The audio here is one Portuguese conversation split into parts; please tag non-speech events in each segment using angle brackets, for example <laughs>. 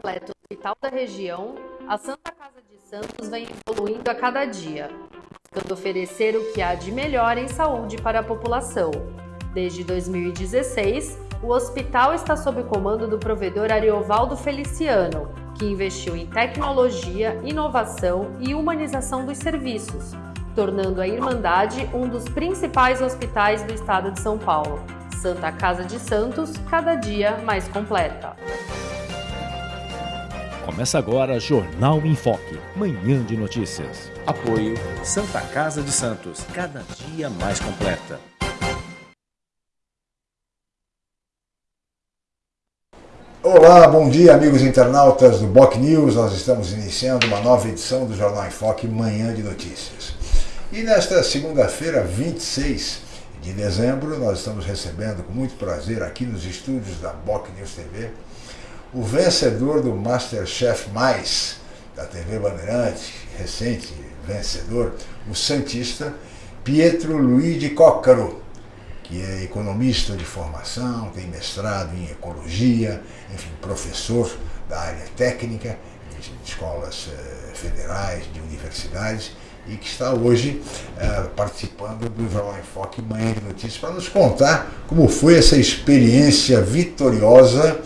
completo hospital da região, a Santa Casa de Santos vem evoluindo a cada dia, buscando oferecer o que há de melhor em saúde para a população. Desde 2016, o hospital está sob comando do provedor Ariovaldo Feliciano, que investiu em tecnologia, inovação e humanização dos serviços, tornando a Irmandade um dos principais hospitais do estado de São Paulo. Santa Casa de Santos, cada dia mais completa. Começa agora Jornal em Foque, manhã de notícias. Apoio Santa Casa de Santos, cada dia mais completa. Olá, bom dia amigos internautas do Boc News. Nós estamos iniciando uma nova edição do Jornal em Foque, manhã de notícias. E nesta segunda-feira, 26 de dezembro, nós estamos recebendo com muito prazer aqui nos estúdios da Boc News TV o vencedor do Masterchef Mais da TV Bandeirante, recente vencedor, o Santista Pietro Luigi Coccaro, que é economista de formação, tem mestrado em ecologia, enfim, professor da área técnica, de escolas eh, federais, de universidades, e que está hoje eh, participando do Jornal em Foque Manhã de Notícias para nos contar como foi essa experiência vitoriosa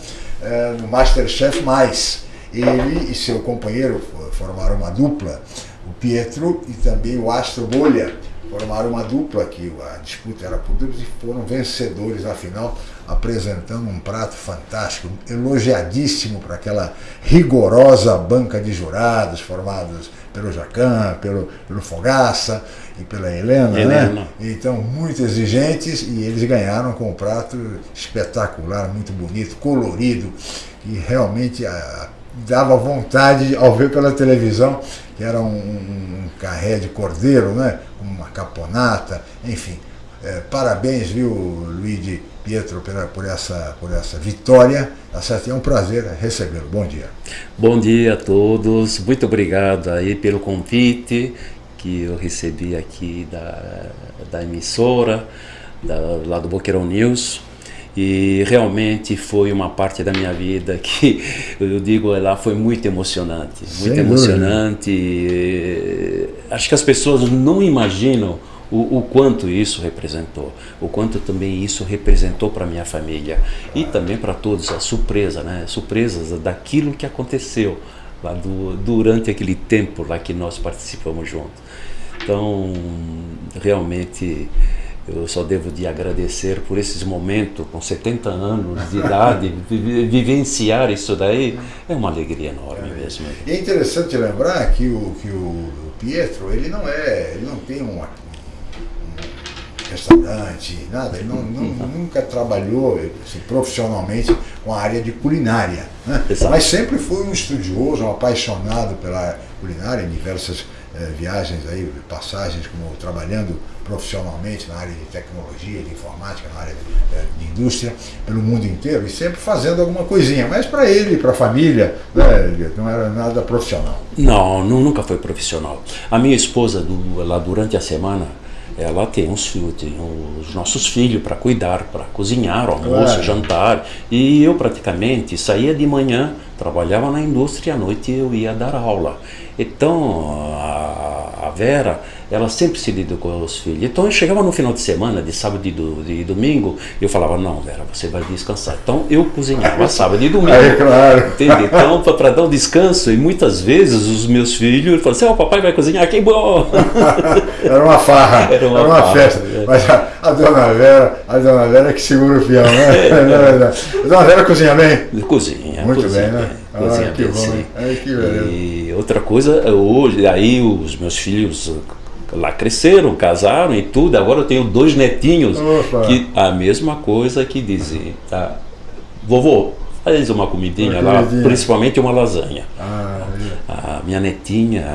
é, no Masterchef Mais. Ele e seu companheiro formaram uma dupla, o Pietro e também o Astro Bolha formaram uma dupla que a disputa era por duplas e foram vencedores na final, apresentando um prato fantástico, elogiadíssimo para aquela rigorosa banca de jurados formados pelo Jacan, pelo, pelo Fogaça e pela Helena, né? Helena, né? Então, muito exigentes e eles ganharam com um prato espetacular, muito bonito, colorido, e realmente a, ah, dava vontade ao ver pela televisão, que era um, um, um carré de cordeiro, né? uma caponata, enfim. É, parabéns, viu, Luigi Pietro, por, por, essa, por essa vitória. Tá? É um prazer recebê-lo. Bom dia. Bom dia a todos. Muito obrigado aí pelo convite que eu recebi aqui da, da emissora, da, lá do Boqueirão News. E realmente foi uma parte da minha vida <laughs> que, eu digo lá, foi muito emocionante. Muito emocionante. Dúvida. Acho que as pessoas não imaginam o, o, quanto isso representou, o quanto também isso representou para minha família e também para todos, a surpresa, né? Surpresas daquilo que aconteceu lá do, durante aquele tempo lá que nós participamos juntos. Então, realmente eu só devo de agradecer por esses momentos, com 70 anos de idade, <laughs> vivenciar isso daí é uma alegria enorme é. mesmo. E é interessante lembrar que o, que o Pietro, ele não é, ele não tem um, um restaurante, nada, ele não, não, nunca trabalhou assim, profissionalmente com a área de culinária, né? mas sempre foi um estudioso, um apaixonado pela culinária em diversas eh, viagens aí, passagens como trabalhando profissionalmente na área de tecnologia, de informática, na área de, eh, de indústria, pelo mundo inteiro, e sempre fazendo alguma coisinha, mas para ele, para a família, né, não era nada profissional. Não, nunca foi profissional. A minha esposa, do, lá durante a semana, ela tem os, tem os nossos filhos para cuidar, para cozinhar, almoço, claro. jantar. E eu praticamente saía de manhã, trabalhava na indústria, à noite eu ia dar aula. Então a, a Vera ela sempre se lidou com os filhos. Então eu chegava no final de semana, de sábado e do, de domingo, eu falava, não, Vera, você vai descansar. Então eu cozinhava sábado e domingo. É, claro. Então, para dar um descanso, e muitas vezes os meus filhos falavam assim, oh, papai vai cozinhar, que bom! <laughs> Era uma farra, era uma, era uma farra, festa. É. Mas a, a, dona Vera, a dona Vera que segura o peão, né? <laughs> É, é. A dona Vera cozinha bem? Cozinha. Muito cozinha, bem, né? Cozinha ah, bem, sim. Ai, que e outra coisa, hoje, aí os meus filhos lá cresceram, casaram e tudo. Agora eu tenho dois netinhos Opa. que a mesma coisa que dizem, tá? Vovô, faz uma comidinha uma lá, comidinha. principalmente uma lasanha. Ah, a minha netinha,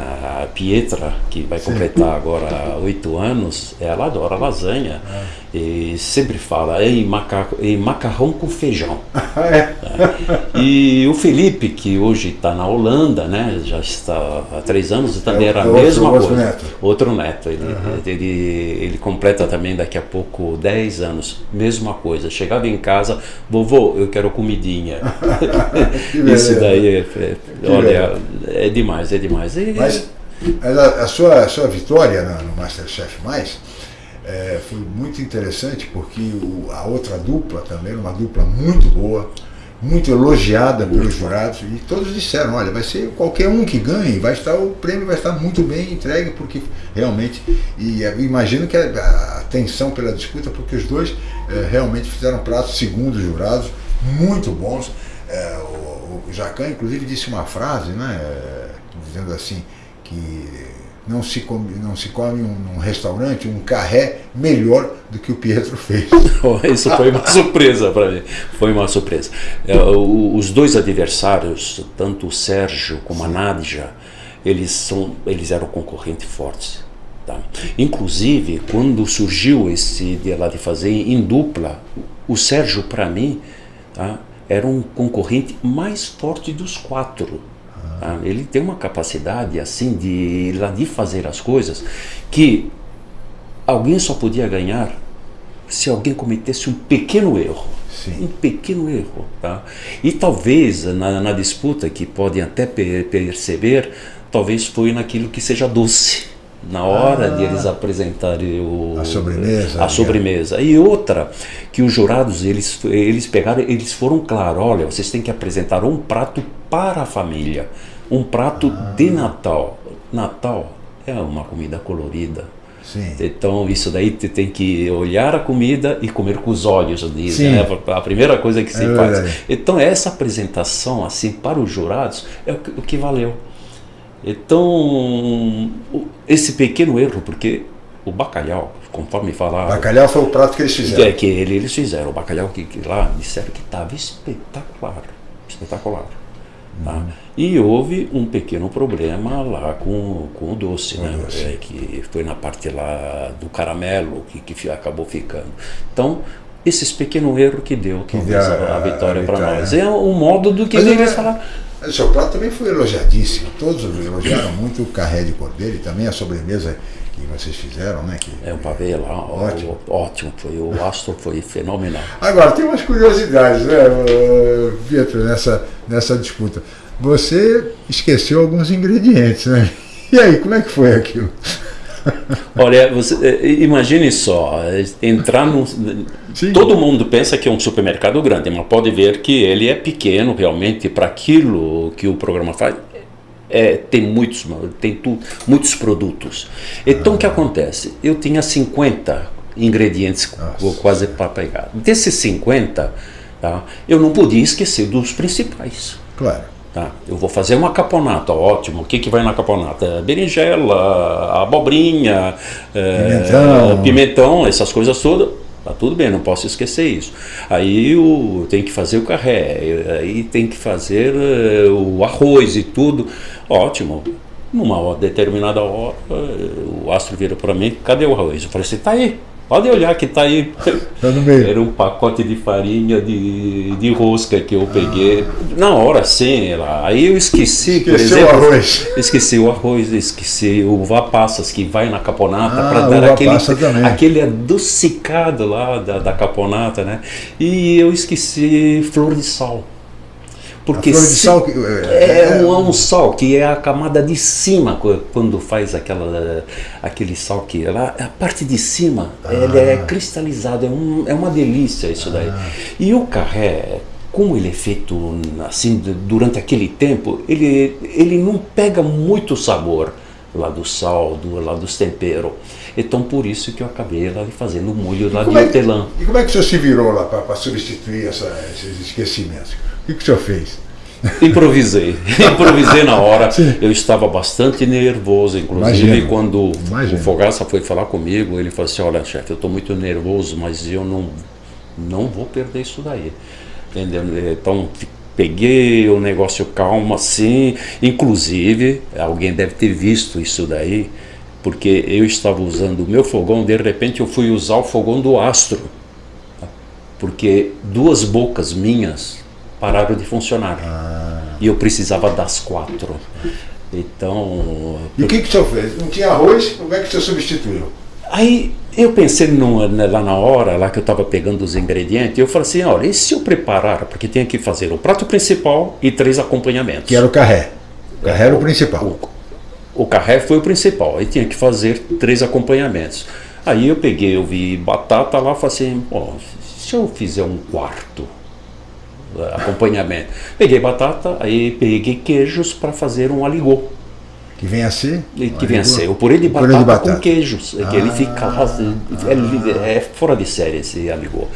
a Pietra, que vai Sim. completar agora oito anos, ela adora lasanha. Ah. E sempre fala em, maca em macarrão com feijão. é. <laughs> é. E o Felipe, que hoje está na Holanda, né, já está há três anos, também é, era a mesma outro coisa. Neto. Outro neto. Ele, uhum. ele, ele completa também daqui a pouco dez anos, mesma coisa. Chegava em casa, vovô, eu quero comidinha. <laughs> <laughs> É. Isso daí é, é olha, é demais, é demais. E, Mas a, a sua, a sua vitória no, no Masterchef Mais é, foi muito interessante porque o, a outra dupla também era uma dupla muito boa, muito elogiada pelos jurados e todos disseram, olha, vai ser qualquer um que ganhe, vai estar o prêmio vai estar muito bem entregue porque realmente e imagino que a, a tensão pela disputa porque os dois é, realmente fizeram pratos segundo os jurados muito bons. É, o, o Jacan inclusive disse uma frase, né, é, dizendo assim que não se come, não se come um, num restaurante um carré melhor do que o Pietro fez. <laughs> Isso foi uma surpresa para mim. Foi uma surpresa. É, os dois adversários, tanto o Sérgio como a Nadja, eles, são, eles eram concorrentes fortes. Tá? Inclusive, quando surgiu esse de lá de fazer em dupla, o Sérgio, para mim, tá? era um concorrente mais forte dos quatro. Tá? Ele tem uma capacidade assim de, de fazer as coisas que alguém só podia ganhar se alguém cometesse um pequeno erro. Sim. Um pequeno erro. Tá? E talvez na, na disputa, que podem até per perceber, talvez foi naquilo que seja doce na hora ah, de eles apresentarem o, a sobremesa. A sobremesa. E outra, que os jurados, eles, eles pegaram, eles foram claros, olha, vocês têm que apresentar um prato para a família, um prato ah. de Natal. Natal é uma comida colorida. Sim. Então isso daí você tem que olhar a comida e comer com os olhos, dizem, né? A primeira coisa que se é faz. Então essa apresentação assim para os jurados é o que, o que valeu. Então, esse pequeno erro, porque o bacalhau, conforme falar. Bacalhau foi o prato que eles fizeram. É, que ele, eles fizeram. O bacalhau que, que lá disseram que estava espetacular. Espetacular. Tá? Uhum. E houve um pequeno problema lá com, com o doce, né? Doce. É, que foi na parte lá do caramelo que, que acabou ficando. Então, esses pequenos erros que deu, que talvez a, a, vitória para nós. É um modo do que eles falaram o seu prato também foi elogiadíssimo. Todos elogiaram muito o carré de cordeiro e também a sobremesa que vocês fizeram, né? Que, é um pavê lá, ótimo. ótimo. Foi, o astro foi fenomenal. Agora, tem umas curiosidades, né, Pietro, nessa, nessa disputa. Você esqueceu alguns ingredientes, né? <laughs> E aí, como é que foi aquilo? Olha, você, eh, imagine só, entrar num. Sim. Todo mundo pensa que é um supermercado grande, mas pode ver que ele é pequeno realmente para aquilo que o programa faz. É, tem muitos, tem tu, muitos produtos. Então ah. o que acontece? Eu tinha 50 ingredientes Nossa. quase para pegar. Desses 50, tá, eu não podia esquecer dos principais. Claro. Tá, eu vou fazer uma caponata, ótimo. O que, que vai na caponata? Berinjela, abobrinha, pimentão. É, pimentão, essas coisas todas. Tá tudo bem, não posso esquecer isso. Aí o, tem que fazer o carré, aí tem que fazer uh, o arroz e tudo. Ótimo. Numa determinada hora, o astro vira para mim: cadê o arroz? Eu falei assim: tá aí. Pode olhar que está aí. Tá no meio. Era um pacote de farinha de, de rosca que eu peguei. Na hora sim, lá. aí eu esqueci, Esqueceu por exemplo. o arroz. Esqueci o arroz, esqueci o uva passas que vai na caponata ah, para dar aquele, aquele adocicado lá da, da caponata, né? E eu esqueci flor de sal. Porque a flor de sal é, é, é um, um, sal que é a camada de cima quando faz aquela aquele sal que lá a parte de cima ah. ele é cristalizado é, um, é uma delícia isso daí. Ah. e o carré como ele é feito assim durante aquele tempo ele ele não pega muito sabor lá do sal do lá dos temperos. Então por isso que eu acabei lá fazendo o molho lá de é hortelã. e como é que o senhor se virou lá para substituir essa, esses esquecimentos o que, que o senhor fez? Improvisei, <laughs> improvisei na hora. Sim. Eu estava bastante nervoso, inclusive quando Imagino. o Fogaça foi falar comigo, ele falou assim: Olha, chefe, eu estou muito nervoso, mas eu não, não vou perder isso daí. Entendeu? Então peguei o negócio calmo assim. Inclusive, alguém deve ter visto isso daí, porque eu estava usando o meu fogão, de repente eu fui usar o fogão do astro, porque duas bocas minhas pararam de funcionar. Ah. E eu precisava das quatro. Então. E o que, que o senhor fez? Não tinha arroz? Como é que o senhor substituiu? Aí eu pensei no, lá na hora, lá que eu estava pegando os ingredientes, eu falei assim, olha, e se eu preparar, porque tem que fazer o prato principal e três acompanhamentos. Que era o carré. O carré era o principal. O, o carré foi o principal, aí tinha que fazer três acompanhamentos. Aí eu peguei, eu vi batata lá, falei assim, se eu fizer um quarto acompanhamento. Peguei batata, aí peguei queijos para fazer um aligô. Que vem a ser? Que vem a ser o purê de, o batata, purê de batata, com queijos. Ah, que ele fica ah, é, é, fora de série esse aligô.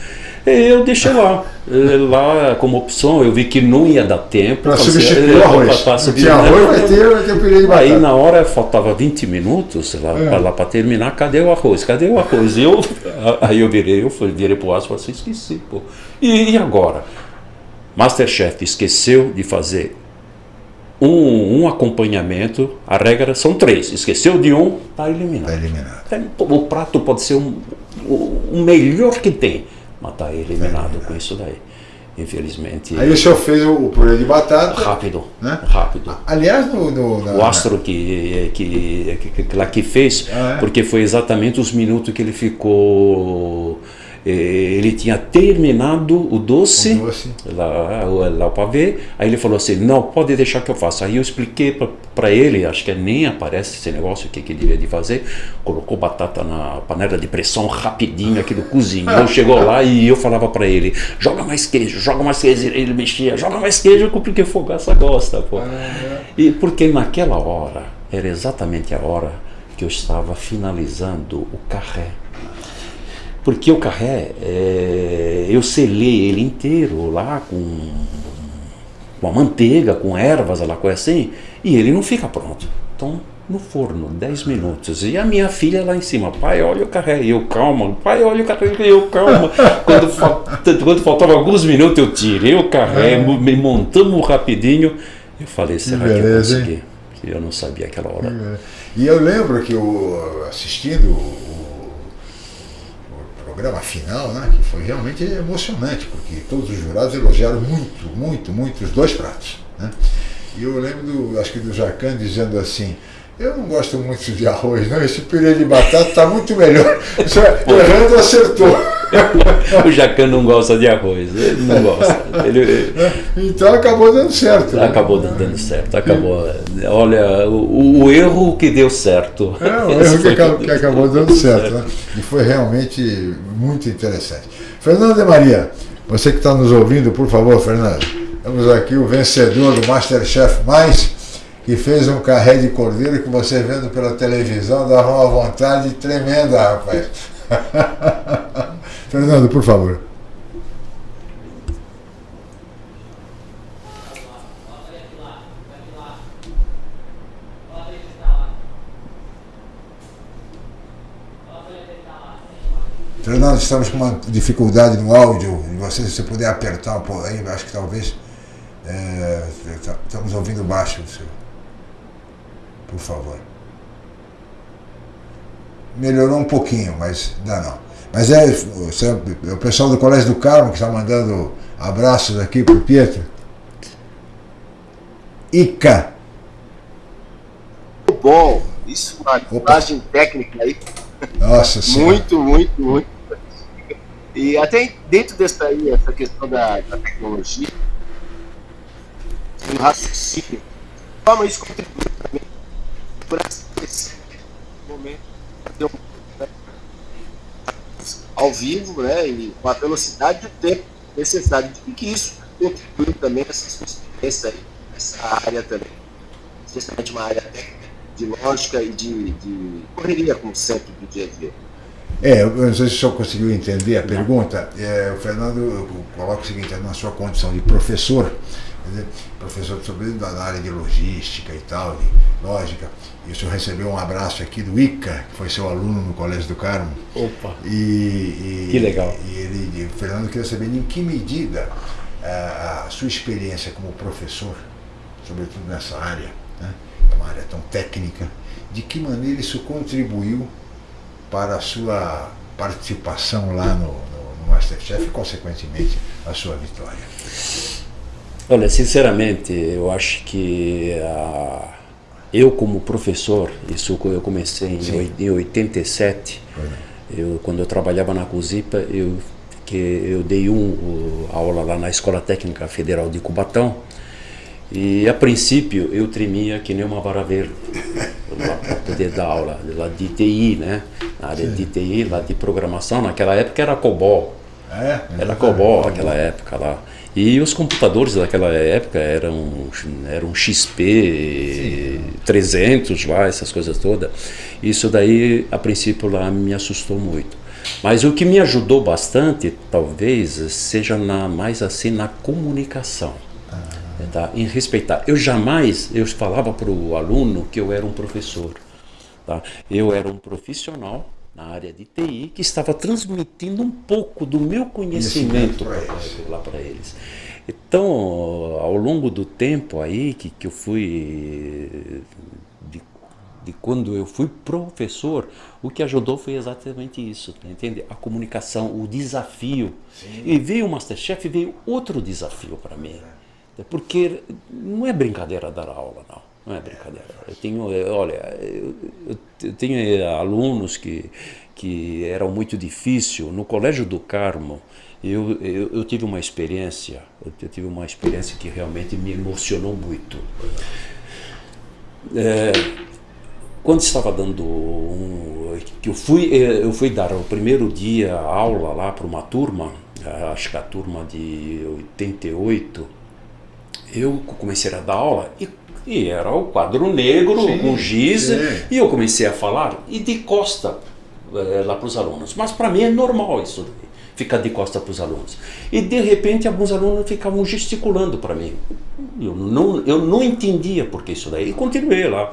Eu deixei lá, eh, lá como opção, eu vi que não ia dar tempo. Para substituir o arroz. Pra, pra tinha arroz, vai ter, vai ter purê de batata. Aí na hora faltava 20 minutos lá, é. para terminar, cadê o arroz? Cadê o arroz? Eu, <laughs> aí eu virei, eu fui, virei pro aço e falei assim, esqueci, pô. E, e agora? Masterchef esqueceu de fazer um, um, acompanhamento, a regra são três. Esqueceu de um, está eliminado. Tá eliminado. O prato pode ser um, o, melhor que tem mas está eliminado com isso daí. Infelizmente. Aí o senhor fez o purê de batata. Rápido. Né? Rápido. Aliás, no, no, na, o Astro que, que, que, que, lá que fez, ah, é? porque foi exatamente os minutos que ele ficou eh, ele tinha terminado o doce, o doce. Lá, lá para ver, aí ele falou assim, não, pode deixar que eu faça. Aí eu expliquei para ele, acho que nem aparece esse negócio, o que, que ele devia de fazer, colocou batata na panela de pressão rapidinho, aquilo <laughs> cozinhou, chegou lá e eu falava para ele, joga mais queijo, joga mais queijo, ele mexia, joga mais queijo, porque fogaça gosta, pô. E porque naquela hora, era exatamente a hora que eu estava finalizando o carré porque o carré, é, eu selei ele inteiro lá com, com a manteiga, com ervas, lá coisa assim, e ele não fica pronto. Então, no forno, 10 minutos. E a minha filha lá em cima, pai, olha o carré, e eu calma, pai, olha o carré, e eu calma. <laughs> quando, quando faltava alguns minutos, eu tirei o carré, me montamos rapidinho. Eu falei, será que, que eu consegui? Eu não sabia aquela hora. E eu lembro que eu, assistindo programa final, né, que foi realmente emocionante, porque todos os jurados elogiaram muito, muito, muito os dois pratos. Né? E eu lembro, do, acho que do Jacan dizendo assim, eu não gosto muito de arroz, não. Esse purê de batata está muito melhor. Errando acertou. <laughs> o Jacan não gosta de arroz, ele não gosta. Ele, então acabou dando certo. Né? Acabou né? dando certo, acabou. Olha, o, o, erro que deu certo. É, o erro que, acabou, que acabou dando certo. Né? E foi realmente muito interessante. Fernando de Maria, você que está nos ouvindo, por favor, Fernando, temos aqui o vencedor do Masterchef Mais que fez um carré de cordeiro que você vendo pela televisão dava uma vontade tremenda, rapaz. <laughs> Fernando, por favor. Fernando, estamos com uma dificuldade no áudio. Você, se você puder apertar um pouco aí, acho que talvez é, estamos ouvindo baixo o por favor. Melhorou um pouquinho, mas ainda não. Mas é, é o pessoal do Colégio do Carmo que está mandando abraços aqui para o Pietro. Ica. Bom. Isso, uma imagem técnica aí. Nossa <laughs> senhora. Muito, muito, muito. E até dentro dessa aí, essa questão da, da tecnologia, o raciocínio, como isso contribui também por esse momento ao vivo, né, e com a velocidade do tempo necessário. E que isso contribui também essa experiência aí, essa área também, especialmente uma área de lógica e de, de correria, como sempre, do dia a dia. É, eu não sei se o senhor conseguiu entender a pergunta. É, o Fernando coloca o seguinte, na sua condição de professor, dizer, professor sobretudo na área de logística e tal, de lógica, e o senhor recebeu um abraço aqui do Ica, que foi seu aluno no Colégio do Carmo. Opa! E, e que legal. E ele, o Fernando queria saber em que medida a, a sua experiência como professor, sobretudo nessa área, né, é uma área tão técnica, de que maneira isso contribuiu para a sua participação lá no, no, no Masterchef e, consequentemente, a sua vitória? Olha, sinceramente, eu acho que a eu como professor, isso eu comecei em, em 87, Eu, quando eu trabalhava na COSIPA, eu, que eu dei um, aula lá na Escola Técnica Federal de Cubatão, e a princípio eu tremia que nem uma vara verde <laughs> para poder dar aula, lá de TI, né? Na área Sim. de TI, lá de programação, naquela época era COBOL. É, era COBOL naquela época lá. E os computadores daquela época eram, eram XP Sim. 300 lá, essas coisas todas. Isso daí, a princípio, lá me assustou muito. Mas o que me ajudou bastante, talvez, seja na, mais assim na comunicação. Ah. Tá? Em respeitar. Eu jamais, eu falava para o aluno que eu era um professor. Tá? Eu era um profissional na área de TI que estava transmitindo um pouco do meu conhecimento lá para eles. Então, ao longo do tempo aí que, que eu fui de, de quando eu fui professor, o que ajudou foi exatamente isso, entende? A comunicação, o desafio. Sim. E veio o Masterchef, veio outro desafio para mim. Porque não é brincadeira dar aula, não. Não é brincadeira. Eu tenho, olha, eu tenho alunos que, que eram muito difícil. No Colégio do Carmo, eu, eu, eu, tive uma experiência, eu tive uma experiência que realmente me emocionou muito. É, quando estava dando um, eu fui eu fui dar o primeiro dia aula lá para uma turma, acho que a turma de 88, eu comecei a dar aula e e era o quadro negro sim, com giz, sim. e eu comecei a falar e de costa é, lá para os alunos. Mas para mim é normal isso ficar de costa para os alunos. E de repente alguns alunos ficavam gesticulando para mim. Eu não, eu não entendia por que isso daí. E continuei lá.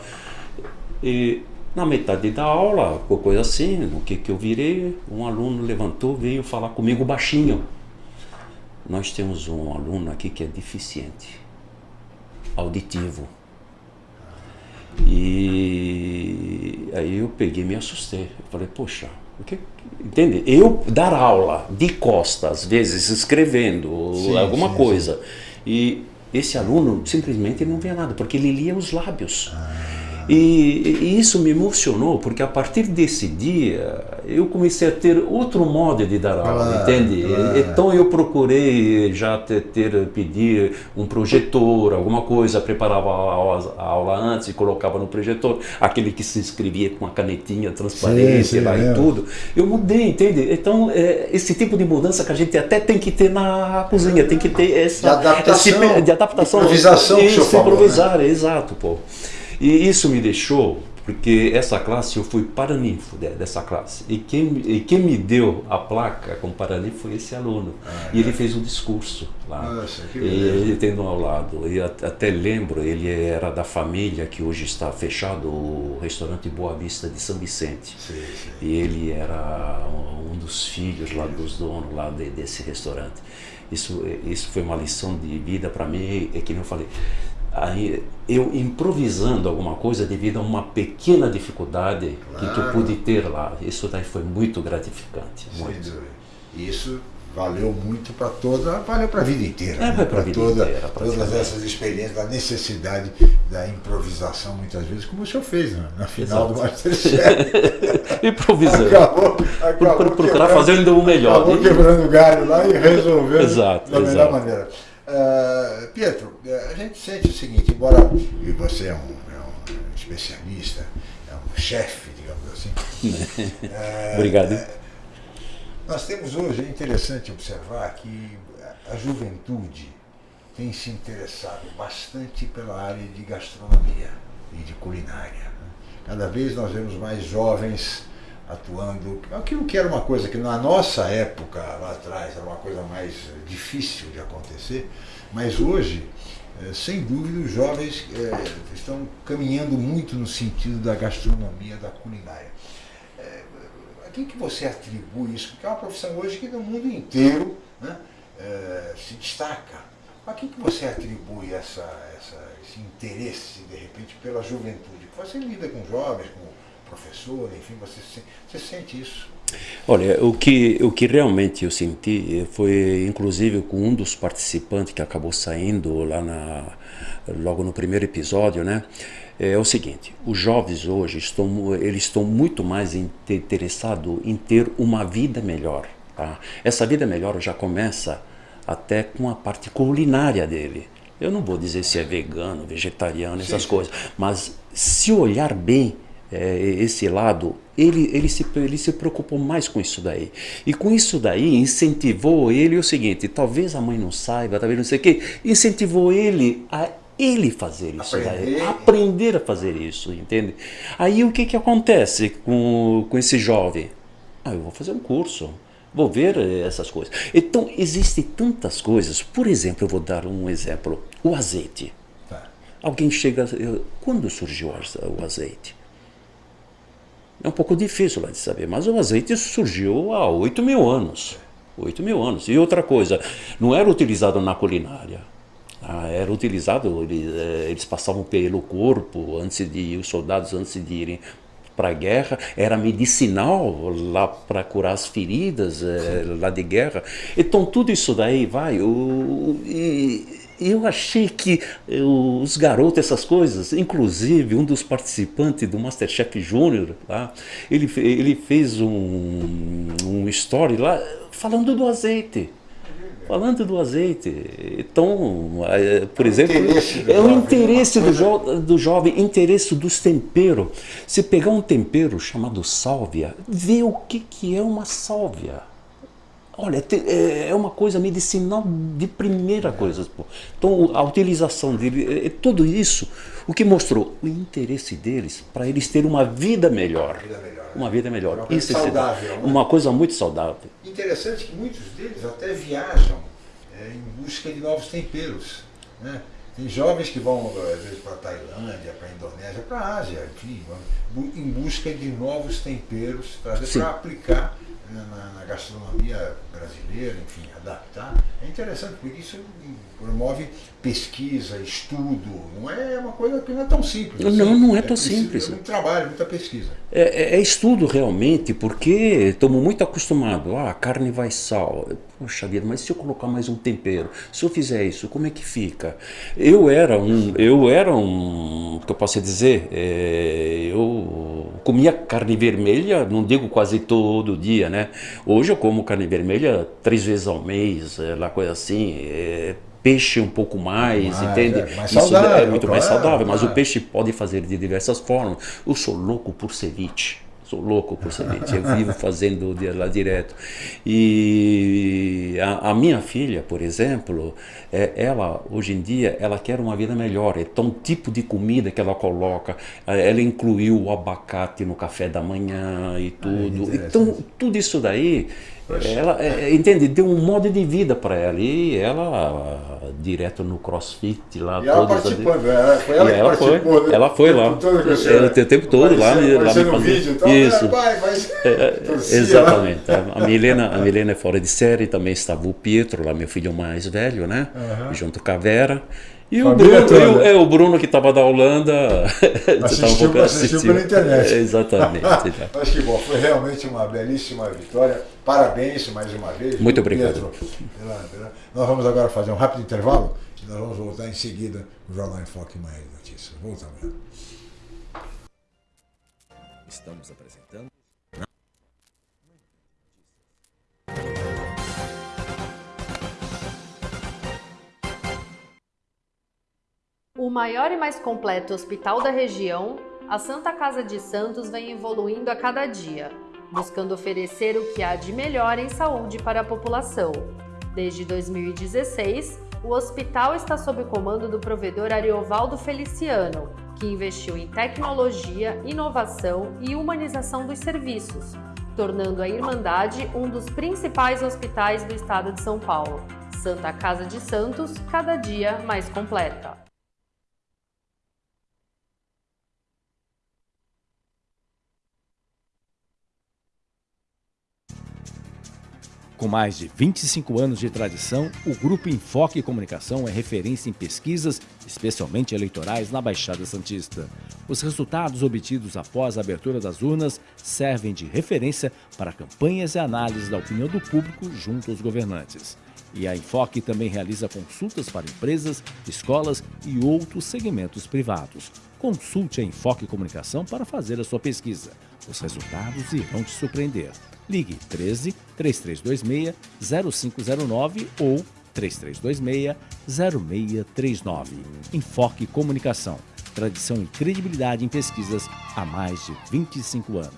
E na metade da aula, coisa assim, no que, que eu virei, um aluno levantou, veio falar comigo baixinho. Nós temos um aluno aqui que é deficiente, auditivo. E aí eu peguei e me assustei. Eu falei, poxa, o que, entende? Eu dar aula de costa, às vezes, escrevendo sim, alguma sim, coisa, sim. e esse aluno simplesmente não via nada, porque ele lia os lábios. Ah. E, e, isso me emocionou, porque a partir desse dia eu comecei a ter outro modo de dar aula, entende? Então eu procurei já ter, ter, pedir um projetor, alguma coisa, preparava a aula, a aula, antes e colocava no projetor, aquele que se escrevia com a canetinha transparente sim, sim, lá é. e tudo. Eu mudei, entende? Então é, esse tipo de mudança que a gente até tem que ter na cozinha, tem que ter essa de adaptação, esse, de adaptação improvisação, isso, que improvisar, falou, né? exato, pô. E isso me deixou, porque essa classe eu fui paraninfo dessa classe. E quem, e quem me deu a placa como paraninfo foi esse aluno. Ah, e ele fez um discurso lá. Nossa, que e ele tendo ao lado. E até lembro, ele era da família que hoje está fechado, o restaurante Boa Vista de São Vicente. Sim, sim. E ele era um dos filhos lá dos donos lá de, desse restaurante. Isso, isso foi uma lição de vida para mim, é que eu falei, aí eu improvisando alguma coisa devido a uma pequena dificuldade claro. que, eu pude ter lá. Isso daí foi muito gratificante. Muito. Isso valeu muito para toda, valeu para a vida inteira. É, né? para toda, inteira, todas essas experiências, a necessidade da improvisação muitas vezes, como o senhor fez né? na final Exato. do Masterchef. <laughs> Improvisando. Acabou, acabou procurar fazer ainda o melhor. Acabou quebrando galho lá e resolveu exato, da exato. melhor maneira. Uh, Pietro, eh, a gente sente o seguinte, embora e você é um, é um especialista, é um chefe, digamos assim. uh, <laughs> Obrigado. Uh, nós temos hoje, é interessante observar que a juventude tem se interessado bastante pela área de gastronomia e de culinária. Né? Cada vez nós vemos mais jovens atuando. Aquilo que era uma coisa que na nossa época, lá atrás, era uma coisa mais difícil de acontecer, mas hoje, eh, sem dúvida, os jovens eh, estão caminhando muito no sentido da gastronomia, da culinária. Eh, a quem que você atribui isso? Porque é uma profissão hoje que no mundo inteiro né, se destaca. A quem que você atribui essa, essa, esse interesse, de repente, pela juventude? Você lida com jovens, com professor, enfim, você, você sente isso? Olha, o que, o que realmente eu senti foi, inclusive, com um dos participantes que acabou saindo lá na, logo no primeiro episódio, né? é o seguinte, os jovens hoje estão, eles estão muito mais interessados em ter uma vida melhor. Tá? Essa vida melhor já começa até com a parte culinária dele. Eu não vou dizer se é vegano, vegetariano, essas sim, coisas, mas se olhar bem é, esse lado, ele, ele, se, ele se preocupou mais com isso daí. E com isso daí incentivou ele o seguinte, talvez a mãe não saiba, talvez não sei o quê, incentivou ele a ele fazer isso aprender. daí, aprender a fazer isso, entende? Aí o que que acontece com, com esse jovem? Ah, eu vou fazer um curso, vou ver essas coisas. Então, existem tantas coisas. Por exemplo, eu vou dar um exemplo. O azeite. Tá. Alguém chega... Quando surgiu o azeite? É um pouco difícil de saber, mas o azeite surgiu há 8 mil anos. 8 mil anos. E outra coisa, não era utilizado na culinária. Ah, era utilizado, eles, eh, eles, passavam pelo corpo antes de os soldados antes de irem para a guerra, era medicinal lá para curar as feridas é, lá de guerra. Então tudo isso daí vai. O, e, eu achei que os garotos, essas coisas, inclusive um dos participantes do Masterchef Júnior lá, ele, ele fez um, um story lá falando do azeite. Falando do azeite, então, por é exemplo, é o interesse do, jo do jovem, interesse dos temperos. Se pegar um tempero chamado sálvia, vê o que, que é uma sálvia. Olha, é, é uma coisa medicinal de primeira coisa. Então, a utilização dele, é, é tudo isso, o que mostrou o interesse deles para eles terem uma vida melhor. Uma vida melhor. Uma vida melhor. Uma isso saudável. Né? Uma coisa muito saudável. Interessante que muitos deles até viajam é, em busca de novos temperos. Né? Tem jovens que vão, às vezes, para a Tailândia, para a Indonésia, para a Ásia, enfim, em busca de novos temperos, para aplicar na, na, gastronomia brasileira, enfim, adaptar, é interessante, porque isso promove pesquisa, estudo, não é uma coisa que não é tão simples. Assim. Não, não é, é tão simples. É muito trabalho, muita pesquisa. É, é, é estudo realmente, porque estamos muito acostumados, ah, carne vai sal, poxa vida, mas se eu colocar mais um tempero, se eu fizer isso, como é que fica? Eu era um, eu era um, o que eu posso dizer, é, eu comia carne vermelha, não digo quase todo dia, né? Hoje eu como carne vermelha três vezes ao mês, é, lá coisa assim, é, peixe um pouco mais, mais entende? É, mais Isso saudável, é muito claro, mais saudável, mas o peixe pode fazer de diversas formas. Eu sou louco por ceviche. Sou louco por ceviche, eu vivo <laughs> fazendo lá direto. E a, a, minha filha, por exemplo, é, ela hoje em dia ela quer uma vida melhor. Então, o tipo de comida que ela coloca, ela incluiu o abacate no café da manhã e tudo. Ah, então, tudo isso daí ela, é, é, entende, deu um modo de vida para ela e ela direto no crossfit lá. E ela participando, ela, foi ela que ela participou. Foi, né? Ela foi lá, ela, o tempo todo lá, lá me. Vídeo, então, Isso. É, mas, é, <laughs> exatamente. A Milena, a Milena é fora de série, também estava o Pietro, lá meu filho mais velho, né? Uhum. Junto com a Vera. E o Bruno, eu, é, o Bruno que estava da Holanda, <laughs> assistiu, um assistiu pela internet. É, exatamente. <laughs> Mas que bom, foi realmente uma belíssima vitória. Parabéns mais uma vez. Muito obrigado. Pela... Nós vamos agora fazer um rápido intervalo e nós vamos voltar em seguida no Jornal em Foque Manhã de Notícias. Voltamos. Estamos apresentando. Maior e mais completo hospital da região, a Santa Casa de Santos vem evoluindo a cada dia, buscando oferecer o que há de melhor em saúde para a população. Desde 2016, o hospital está sob o comando do provedor Ariovaldo Feliciano, que investiu em tecnologia, inovação e humanização dos serviços, tornando a Irmandade um dos principais hospitais do estado de São Paulo. Santa Casa de Santos, cada dia mais completa. Com mais de 25 anos de tradição, o Grupo Enfoque Comunicação é referência em pesquisas, especialmente eleitorais, na Baixada Santista. Os resultados obtidos após a abertura das urnas servem de referência para campanhas e análises da opinião do público junto aos governantes. E a Enfoque também realiza consultas para empresas, escolas e outros segmentos privados. Consulte a Enfoque Comunicação para fazer a sua pesquisa. Os resultados irão te surpreender. Ligue 13 3326 0509 ou 3326 0639. Enfoque Comunicação. Tradição e credibilidade em pesquisas há mais de 25 anos.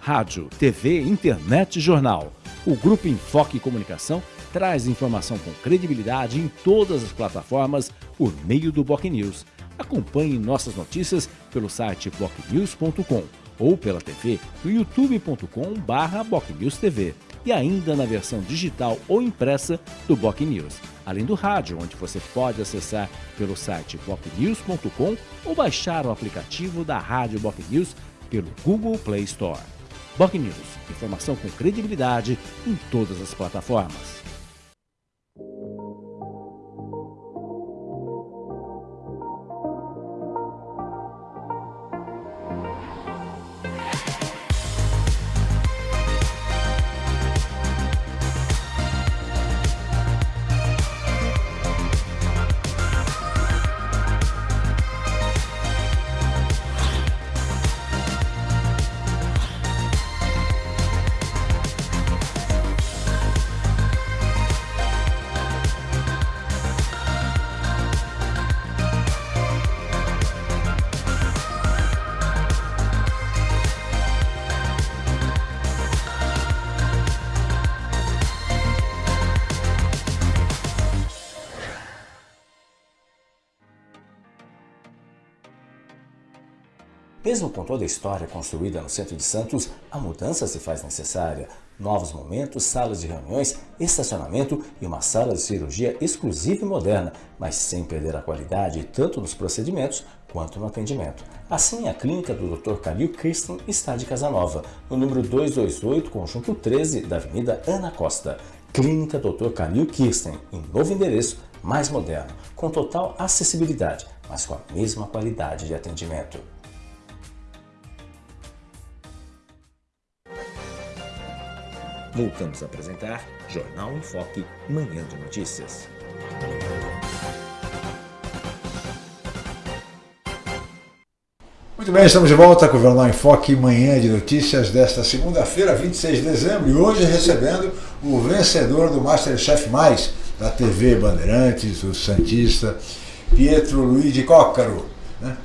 Rádio, TV, internet e jornal. O Grupo Enfoque Comunicação traz informação com credibilidade em todas as plataformas por meio do Boc News. Acompanhe nossas notícias pelo site bocnews.com ou pela TV no youtube.com/bocnewstv e ainda na versão digital ou impressa do Boc News, além do rádio, onde você pode acessar pelo site bocnews.com ou baixar o aplicativo da Rádio Boc News pelo Google Play Store. Boc News, informação com credibilidade em todas as plataformas. Com toda a história construída no centro de Santos, a mudança se faz necessária. Novos momentos, salas de reuniões, estacionamento e uma sala de cirurgia exclusiva e moderna, mas sem perder a qualidade tanto nos procedimentos quanto no atendimento. Assim, a clínica do Dr. Calil Kirsten está de Casanova, no número 228, conjunto 13 da Avenida Ana Costa. Clínica Dr. Calil Kirsten, em novo endereço, mais moderno, com total acessibilidade, mas com a mesma qualidade de atendimento. Voltamos a apresentar Jornal em Foque, Manhã de Notícias. Muito bem, estamos de volta com o Jornal em Foque, Manhã de Notícias desta segunda-feira, 26 de dezembro, e hoje recebendo o vencedor do Masterchef Mais da TV Bandeirantes, o Santista, Pietro Luigi Coccaro né?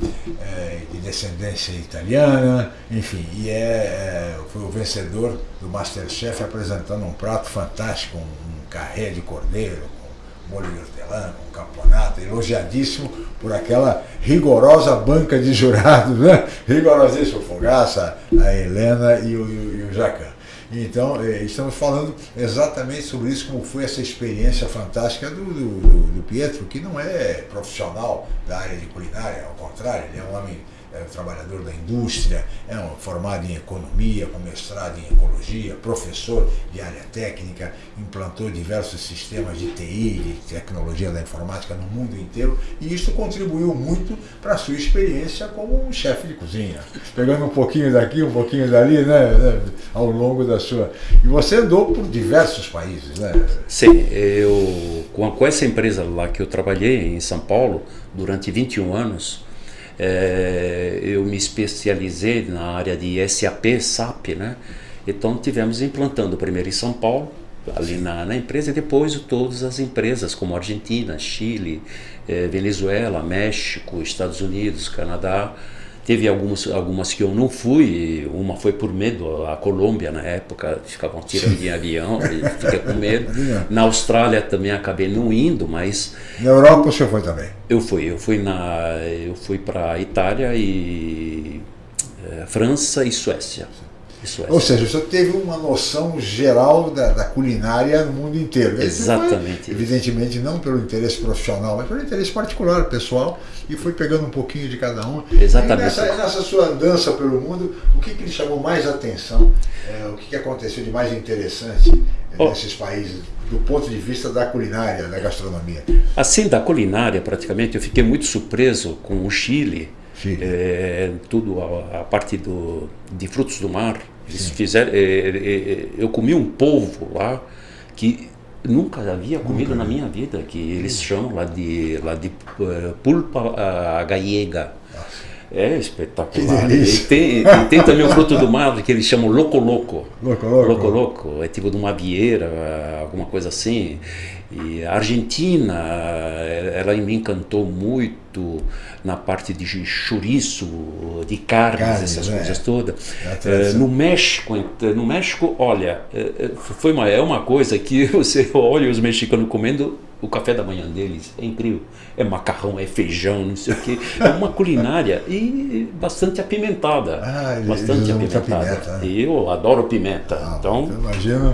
É, de descendência italiana, enfim, e é, é, foi o vencedor do Masterchef apresentando um prato fantástico, um, um carré de cordeiro, com molho de hortelã, com caponata, elogiadíssimo por aquela rigorosa banca de jurados, né? <laughs> rigorosíssimo, Fogaça, a Helena e o, e o Jacan. Então, é, estamos falando exatamente sobre isso, como foi essa experiência fantástica do, do, do Pietro, que não é profissional da área de culinária, ao contrário, ele é um homem é trabalhador da indústria, é um formado em economia, com mestrado em ecologia, professor de área técnica, implantou diversos sistemas de TI, de tecnologia da informática no mundo inteiro, e isso contribuiu muito para a sua experiência como um chefe de cozinha, pegando um pouquinho daqui, um pouquinho dali, né, né, ao longo da sua... E você andou por diversos países, né? Sim, eu com essa empresa lá que eu trabalhei em São Paulo durante 21 anos, é, eu me especializei na área de SAP, SAP, né? Então tivemos implantando primeiro em São Paulo, ali na, na empresa, e depois todas as empresas como Argentina, Chile, é, Venezuela, México, Estados Unidos, Canadá, Teve algumas, algumas que eu não fui, uma foi por medo, a Colômbia na época, ficavam tirando em <laughs> avião, e fica com medo. <laughs> Na Austrália também acabei não indo, mas... Na Europa você foi também? Eu fui, eu fui, na, eu fui para Itália e é, França e Suécia. Suécia. Ou seja, você teve uma noção geral da, da culinária no mundo inteiro. Exatamente. Foi, evidentemente, não pelo interesse profissional, mas pelo interesse particular, pessoal, e foi pegando um pouquinho de cada um. Exatamente. E nessa, nessa sua andança pelo mundo, o que, que lhe chamou mais atenção? É, o que, que aconteceu de mais interessante é, oh. nesses países, do ponto de vista da culinária, da gastronomia? Assim, da culinária, praticamente, eu fiquei muito surpreso com o Chile. É, tudo a, a, parte do, de frutos do mar eles fizeram, é, é, eu comi um polvo lá que nunca havia comido na minha vida, que eles chamam lá de, lá de uh, pulpa uh, gallega. É espetacular. E tem, e tem também o fruto do mar que eles chamam loco loco. Loco loco. Loco loco. É tipo de uma vieira, alguma coisa assim. E a Argentina, ela me encantou muito na parte de chouriço, de carnes, carnes essas é. coisas todas. É, no México, no México, olha, é, é, foi uma, é uma coisa que <laughs> você olha os mexicanos comendo o café da manhã deles é incrível. É macarrão, é feijão, não sei o quê. É uma culinária e bastante apimentada. Ah, bastante apimentada. Pimenta, né? Eu adoro pimenta. Ah, então,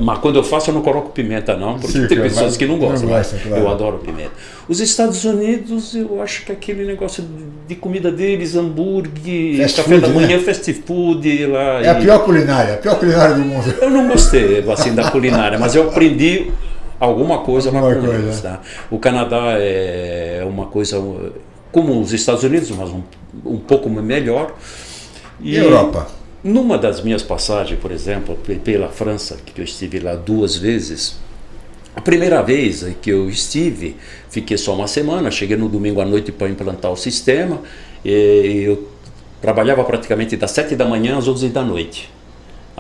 mas quando eu faço eu não coloco pimenta não, porque Sim, tem pessoas que não gostam. Não gosta, claro. Eu adoro pimenta. Os Estados Unidos, eu acho que aquele negócio de comida deles, hambúrguer, fast café food, da manhã, né? fast food lá. É e... a pior culinária, a pior culinária do mundo. Eu não gostei assim da culinária, mas eu aprendi alguma coisa alguma com coisa. eles. Tá? O Canadá é uma coisa como os Estados Unidos, mas um, um pouco melhor. E, e Europa? Numa das minhas passagens, por exemplo, pela França, que eu estive lá duas vezes, a primeira vez que eu estive, fiquei só uma semana, cheguei no domingo à noite para implantar o sistema, e eu trabalhava praticamente das 7 da manhã às 11 da noite.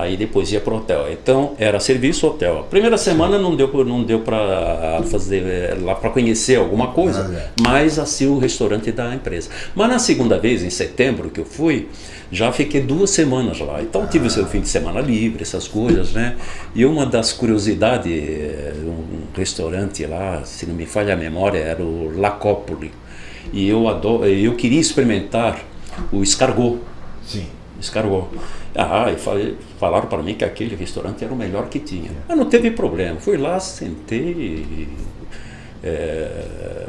Aí depois ia para o hotel. Então era serviço hotel. Primeira semana não deu não deu para fazer eh, lá para conhecer alguma coisa, mas assim o restaurante da empresa. Mas na segunda vez em setembro que eu fui, já fiquei duas semanas lá. Então tive o seu fim de semana livre, essas coisas, né? E uma das curiosidades, eh, um restaurante lá, se não me falha a memória, era o Lacópoli. E eu adoro, eu queria experimentar o escargot. Sim. Escargot. Ah, e falei, falaram para mim que aquele restaurante era o melhor que tinha. Mas não teve problema. Fui lá, sentei, é,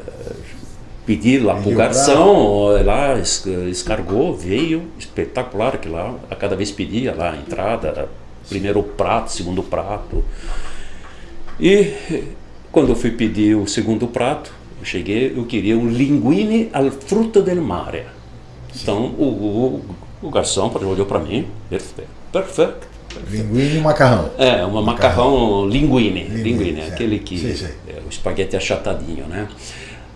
pedi lá para o garçom, lá escargou, veio, espetacular que lá, a cada vez pedia lá a entrada, primeiro prato, segundo prato. E quando eu fui pedir o segundo prato, eu cheguei, eu queria um linguine al frutto del mare. Então o, o o garçom olhou para mim, perfeito, perfeito. Linguine e macarrão. É, uma macarrão, macarrão linguine, linguine, linguine é. aquele que sim, sim. É, o espaguete achatadinho, né?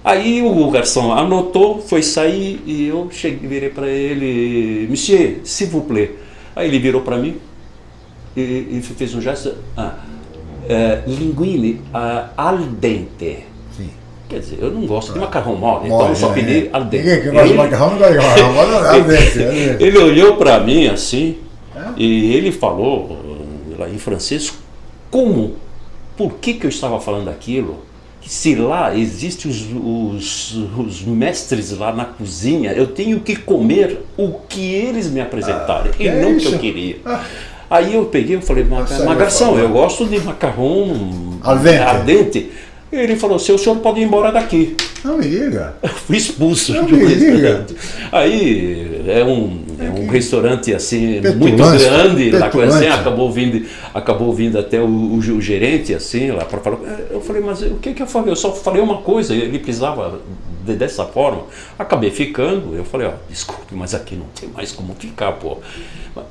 Aí o garçom anotou, foi sair e eu cheguei, virei para ele, Monsieur, s'il vous plaît. Aí ele virou para mim e, e, fez um gesto, ah, é, linguine uh, al dente. Quer dizer, eu não gosto de macarrão mole, então eu só pedi é. al dente. Ninguém que gosta de macarrão não gosta de macarrão mole, não, al <laughs> dente. ele olhou para mim assim é? e ele falou lá em francês como, por que, que eu estava falando aquilo? se lá existem os, os, os, mestres lá na cozinha, eu tenho que comer o que eles me apresentaram ah, e não o que eu queria. Ah. Aí eu peguei e falei, mas garçom, eu gosto de macarrão al dente. Ele falou assim, o senhor pode ir embora daqui. Não me diga. Fui expulso Não me diga. Aí é um, é um restaurante assim petulante, muito grande, lá assim, acabou vindo, acabou vindo até o, o, o gerente assim lá para falar. Eu falei, mas o que que eu falei? Eu só falei uma coisa, ele precisava de, dessa forma. Acabei ficando, eu falei, ó, desculpe, mas aqui não tem mais como ficar, pô.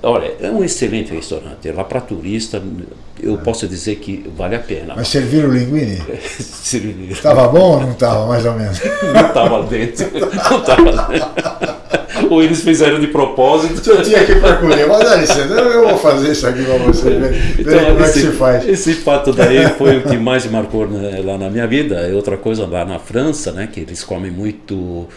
Olha, é um excelente restaurante. Lá para turista, eu posso dizer que vale a pena. Mas serviram o linguine? <laughs> serviram. Estava bom ou não estava, mais ou menos? Não estava dentro. Não estava dentro. Ou eles fizeram de propósito. Eu tinha que procurar, mas dá licença, eu vou fazer isso aqui para você, ver, então, como esse, é que se faz. Esse fato daí foi o que mais marcou né, lá na minha vida. E outra coisa lá na França, né, que eles comem muito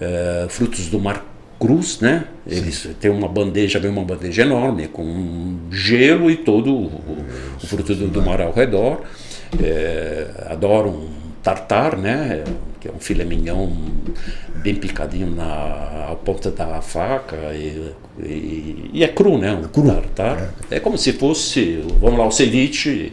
é, frutos do mar cruz, né? Eles têm uma bandeja, vem uma bandeja enorme com gelo e todo o, o fruto do, do, mar ao redor. É, adoram tartar, né? Que é um filé mignon bem picadinho na ponta da faca e, e, e é cru, né? Um é cru. tartar. É. é. como se fosse, vamos lá, o ceviche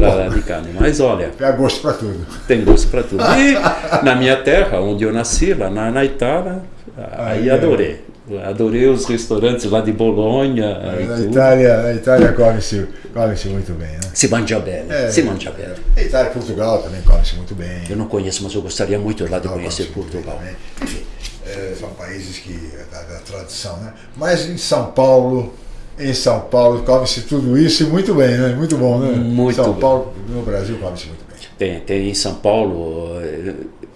lá <laughs> de carne. Mas olha... Tem <laughs> gosto para tudo. Tem gosto para tudo. E na minha terra, onde eu nasci, lá na, na Itália, aí, aí adorei. Adorei os restaurantes lá de Bolonha. Na Itália, na Itália come-se come muito bem, né? Se mangia bem, é, se mangia bem. É. Itália e Portugal também come-se muito bem. Eu não conheço, mas eu gostaria muito lá de conhecer Portugal. Enfim, é, são países que da, da tradição, né? Mas em São Paulo, em São Paulo come-se tudo isso e muito bem, né? Muito bom, né? Muito São bem. Paulo, no Brasil come-se muito bem. Tem, tem em São Paulo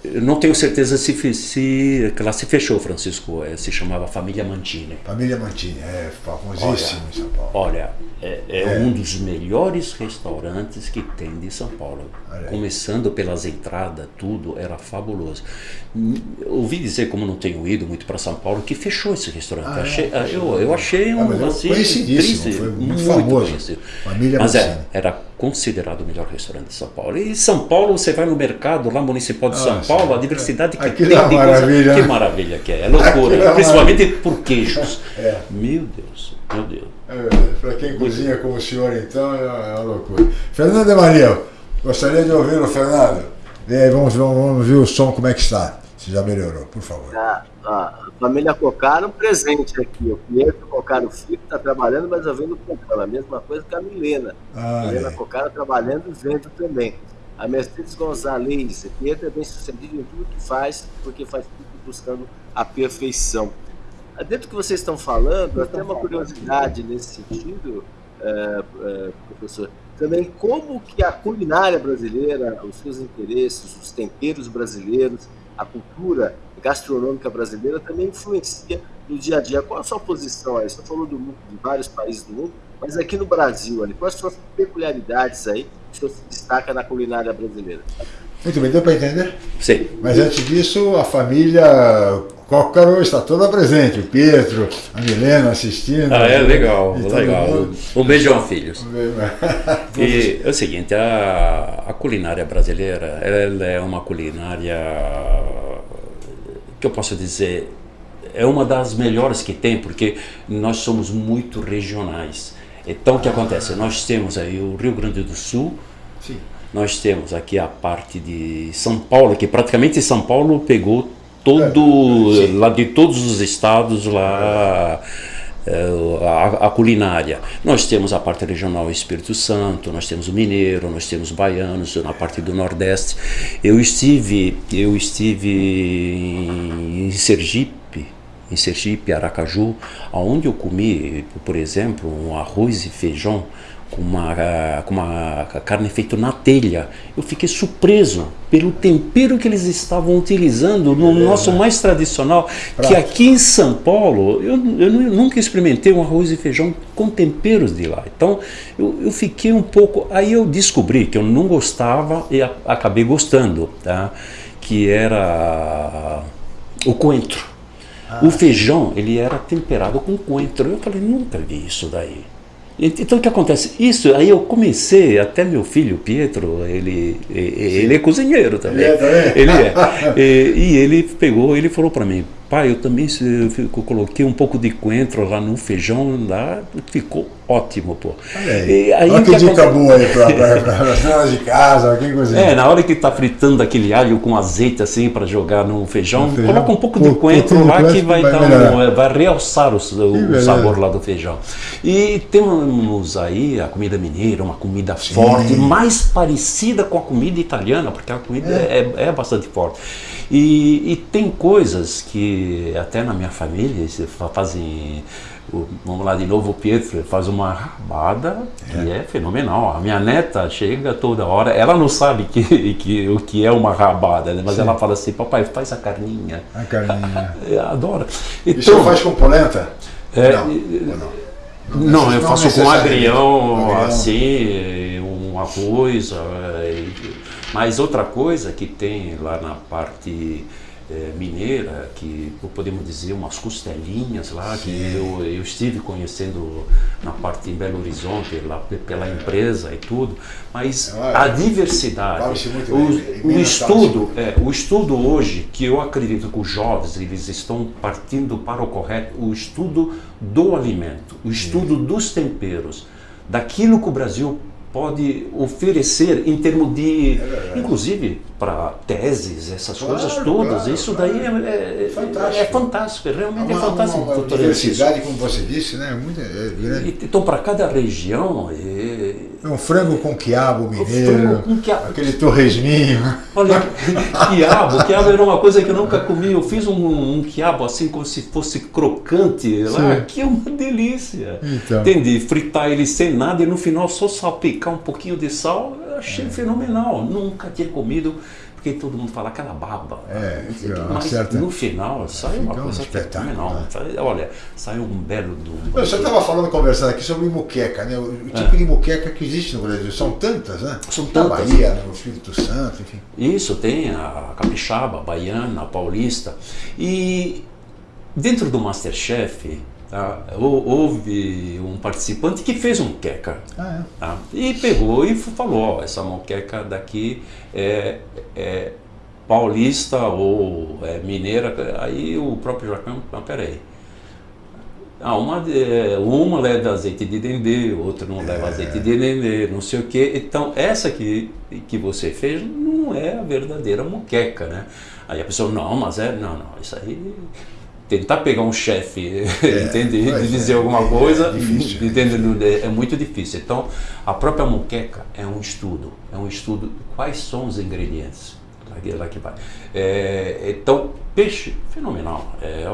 não tenho certeza se, se que ela se fechou, Francisco. É, se chamava Família Mantini. Família Mantini, é famosíssimo olha, em São Paulo. Olha, é, é, é, um dos melhores restaurantes que tem de São Paulo. Começando pelas entradas, tudo era fabuloso. Ouvi dizer, como não tenho ido muito para São Paulo, que fechou esse restaurante. Ah, achei, é, eu, eu achei um ah, assim, triste, foi muito, muito famoso. Conhecido. Família Mas é, era considerado o melhor restaurante de São Paulo. E São Paulo, você vai no mercado lá municipal de São Paulo, a diversidade que tem. É maravilha. Coisa, que maravilha que é. É loucura. É principalmente por queijos. <laughs> É. Meu Deus, meu Deus. É, Para quem cozinha como o senhor, então, é uma loucura. Fernando Emanuel, gostaria de ouvi-lo, Fernando. E aí, vamos, vamos, vamos ver o som, como é que está. Se já melhorou, por favor. Ah, a família Cocaro presente aqui. O Pietro Cocaro Filho está trabalhando, mas eu vendo o A mesma coisa que a Milena. Ah, a Milena é. Cocaro trabalhando e vendo também. A Mercedes Gonzalez, Pietro é bem sucedido em tudo que faz, porque faz tudo buscando a perfeição. Dentro do que vocês estão falando, até uma curiosidade nesse sentido, é, é, professor, também como que a culinária brasileira, os seus interesses, os temperos brasileiros, a cultura gastronômica brasileira também influencia no dia a dia. Qual a sua posição aí? Você falou do mundo, de vários países do mundo, mas aqui no Brasil, ali, quais as peculiaridades aí que você se destaca na culinária brasileira? Muito bem, deu para entender? Sim. Mas antes disso, a família Cócaro está toda presente, o Pietro, a Milena assistindo. Ah, é legal, legal. Um beijão, filhos. <laughs> e é o seguinte, a, a culinária brasileira, ela é uma culinária que eu posso dizer, é uma das melhores que tem, porque nós somos muito regionais. Então, o que acontece? Nós temos aí o Rio Grande do Sul. Nós temos aqui a parte de São Paulo, que praticamente São Paulo pegou todo, é, lá de todos os estados lá, é, a, a, culinária. Nós temos a parte regional Espírito Santo, nós temos o mineiro, nós temos baianos na parte do Nordeste. Eu estive, eu estive em Sergipe, em Sergipe, Aracaju, aonde eu comi, por exemplo, um arroz e feijão com uma, com uma carne feita na telha. Eu fiquei surpreso pelo tempero que eles estavam utilizando no é, nosso mais tradicional, Prato. que aqui em São Paulo, eu, eu, nunca experimentei um arroz e feijão com temperos de lá. Então, eu, eu fiquei um pouco... Aí eu descobri que eu não gostava e a, acabei gostando, tá? que era o coentro. Ah. O feijão, ele era temperado com coentro. Eu falei, nunca vi isso daí. Então o que acontece? Isso, aí eu comecei, até meu filho, Pietro, ele, ele é cozinheiro também. Ele é, também? Ele é. <laughs> e, e ele pegou, ele falou para mim, pai, eu também eu coloquei um pouco de coentro lá no feijão, lá ficou ótimo, pô. Aí, aí Olha que, dica boa aí para as donas de casa, quem cozinha. É, na hora que tá fritando aquele alho com azeite assim para jogar no feijão, no feijão, coloca um pouco de coentro lá que vai, vai, dar um, vai realçar o, o sabor lá do feijão. E temos aí a comida mineira, uma comida Sim. forte, mais parecida com a comida italiana, porque a comida é, é, é bastante forte. E, e, tem coisas que até na minha família fazem. Vamos lá de novo, o Pietro faz uma rabada que é. é fenomenal. A minha neta chega toda hora, ela não sabe que, <laughs> que, o que é uma rabada, né? mas Sim. ela fala assim: Papai, faz a carninha. A carninha. <laughs> Adora. Então, e você faz com polenta? É, não, não. Não, eu faço com agrião, agrião, assim, um arroz. Mas outra coisa que tem lá na parte é, mineira, que podemos dizer umas costelinhas lá, Sim. que eu, eu estive conhecendo na parte em Belo Horizonte, lá pela empresa e tudo, mas a diversidade, o, o estudo, é, o estudo hoje, que eu acredito que os jovens eles estão partindo para o correto, o estudo do alimento, o estudo dos temperos, daquilo que o Brasil pode oferecer em termos de, é inclusive para teses, essas claro, coisas todas, claro, isso daí é, é, fantástico. é, fantástico, é realmente uma, é fantástico. Uma, uma diversidade, como você disse, né? Muito, é Então, para cada região... É, um frango com quiabo mineiro, com quiabo. aquele torresminho. Olha, <laughs> quiabo, quiabo era uma coisa que eu nunca comi. Eu fiz um, um quiabo assim como se fosse crocante lá, que é uma delícia. Então. Entendi, fritar ele sem nada e no final só salpicar um pouquinho de sal, eu achei é. fenomenal. Nunca tinha comido porque todo mundo fala aquela baba. É, mas certa... no final sai uma coisa um fenomenal. Né? Olha, sai um belo do. Você estava falando, conversando aqui sobre muqueca, né? O, tipo é. de muqueca que existe no Brasil. São tantas, né? São tantas. Na Bahia, no Espírito Santo, enfim. Isso, tem a capixaba, a baiana, a paulista. E dentro do Masterchef, Tá? Houve um participante que fez um queca ah, é. tá? e pegou e falou: ó, essa moqueca daqui é, é paulista ou é mineira. Aí o próprio Jacão, não, peraí. Ah, uma, uma leva azeite de dendê, outra não leva é. azeite de dendê, não sei o que. Então, essa que, que você fez não é a verdadeira moqueca, né? Aí a pessoa, não, mas é, não, não, isso aí tentar pegar um chefe, <laughs> é, entende? De dizer é, alguma coisa, é, difícil, entende? É, é muito difícil. Então, a própria muqueca é um estudo, é um estudo quais são os ingredientes. Lá que vai. É, então, peixe, fenomenal, é,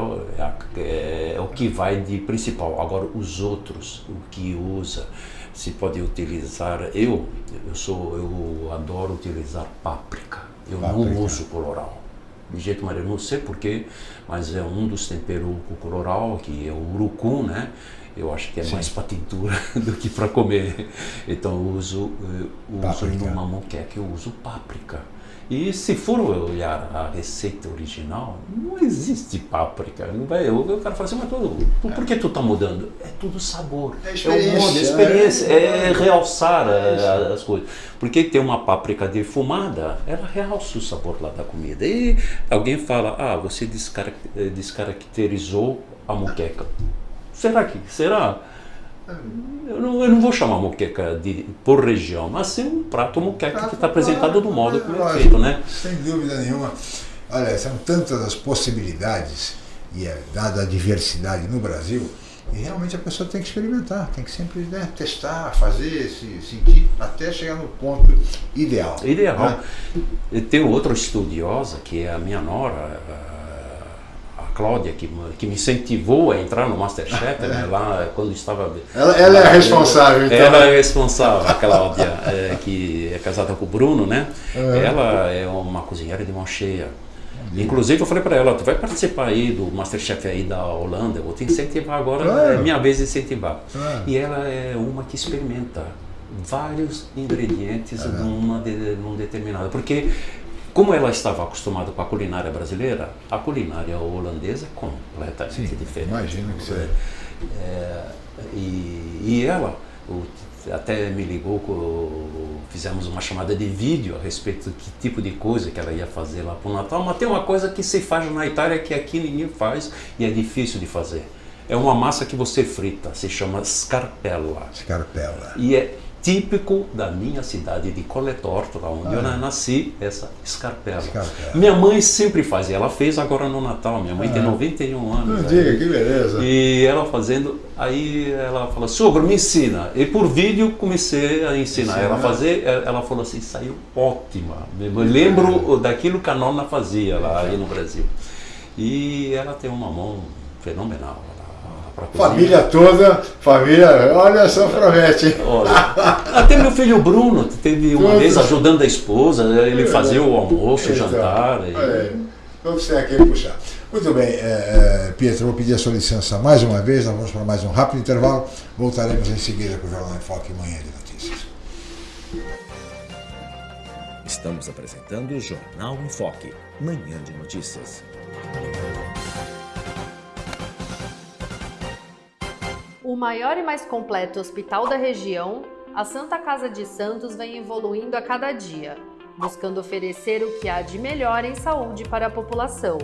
é, é, o que vai de principal. Agora, os outros, o que usa, se pode utilizar. Eu, eu sou, eu adoro utilizar páprica. Eu páprica. não uso coloral de jeito maneiro, não sei porquê, mas é um dos temperos coloral, que é o urucum, né? Eu acho que é Sim. mais para tintura <laughs> do que para comer. Então eu uso, eu uso numa moqueca, eu uso páprica. E se for olhar a receita original, não existe páprica. Não vai, eu quero falar assim, mas tudo, por que tu está mudando? É tudo sabor. É, é o modo, é experiência, é, é realçar é as coisas. Porque tem uma páprica defumada, ela realça o sabor lá da comida. E alguém fala, ah, você descaracterizou a moqueca. Será que? Será? Eu não, eu não, vou chamar moqueca de, por região, mas sim um prato moqueca que está apresentado do modo como é feito, né? Sem dúvida nenhuma. Olha, são tantas as possibilidades e é dada a diversidade no Brasil, e realmente a pessoa tem que experimentar, tem que sempre né, testar, fazer, se sentir, até chegar no ponto ideal. Ideal. Né? Tem outra estudiosa, que é a minha nora, Cláudia, que, que me incentivou a entrar no Masterchef, né, lá quando estava... Ela, ela é a responsável, então. Ela é responsável, a Cláudia, é, que é casada com o Bruno, né? Uhum. Ela é uma cozinheira de mão cheia. Inclusive eu falei para ela, tu vai participar aí do Masterchef aí da Holanda, eu vou te incentivar agora, claro. é minha vez de incentivar. Claro. E ela é uma que experimenta vários ingredientes uhum. numa de, num determinado, porque como ela estava acostumada com a culinária brasileira, a culinária holandesa é completamente Sim, diferente. Imagino que seja. É, e, e ela o, até me ligou, fizemos uma chamada de vídeo a respeito do que tipo de coisa que ela ia fazer lá para o Natal, mas tem uma coisa que se faz na Itália que aqui ninguém faz e é difícil de fazer. É uma massa que você frita, se chama scarpella. Scarpella. E é típico da minha cidade de Coletorto, lá onde ah, eu é. nasci, essa escarpela. escarpela. Minha mãe sempre fazia, ela fez agora no Natal, minha mãe ah, tem 91 anos. Não diga, que beleza. E ela fazendo, aí ela falou, sogro, me ensina. E por vídeo comecei a ensinar Ensina. ela a fazer, ela falou assim, saiu ótima. Eu lembro daquilo que a nona fazia lá aí no Brasil. E ela tem uma mão fenomenal. Família toda, família, olha só, promete. Olha, até meu filho Bruno teve uma Todos. vez ajudando a esposa, né, ele fazia o almoço, o então, jantar. E... É, vamos ter aqui puxar. Muito bem, é, é, Pietro, vou pedir a sua licença mais uma vez, nós vamos para mais um rápido intervalo, voltaremos em seguida com o Jornal em Foque Manhã de Notícias. Estamos apresentando o Jornal em Foque, manhã de notícias. O maior e mais completo hospital da região, a Santa Casa de Santos vem evoluindo a cada dia, buscando oferecer o que há de melhor em saúde para a população.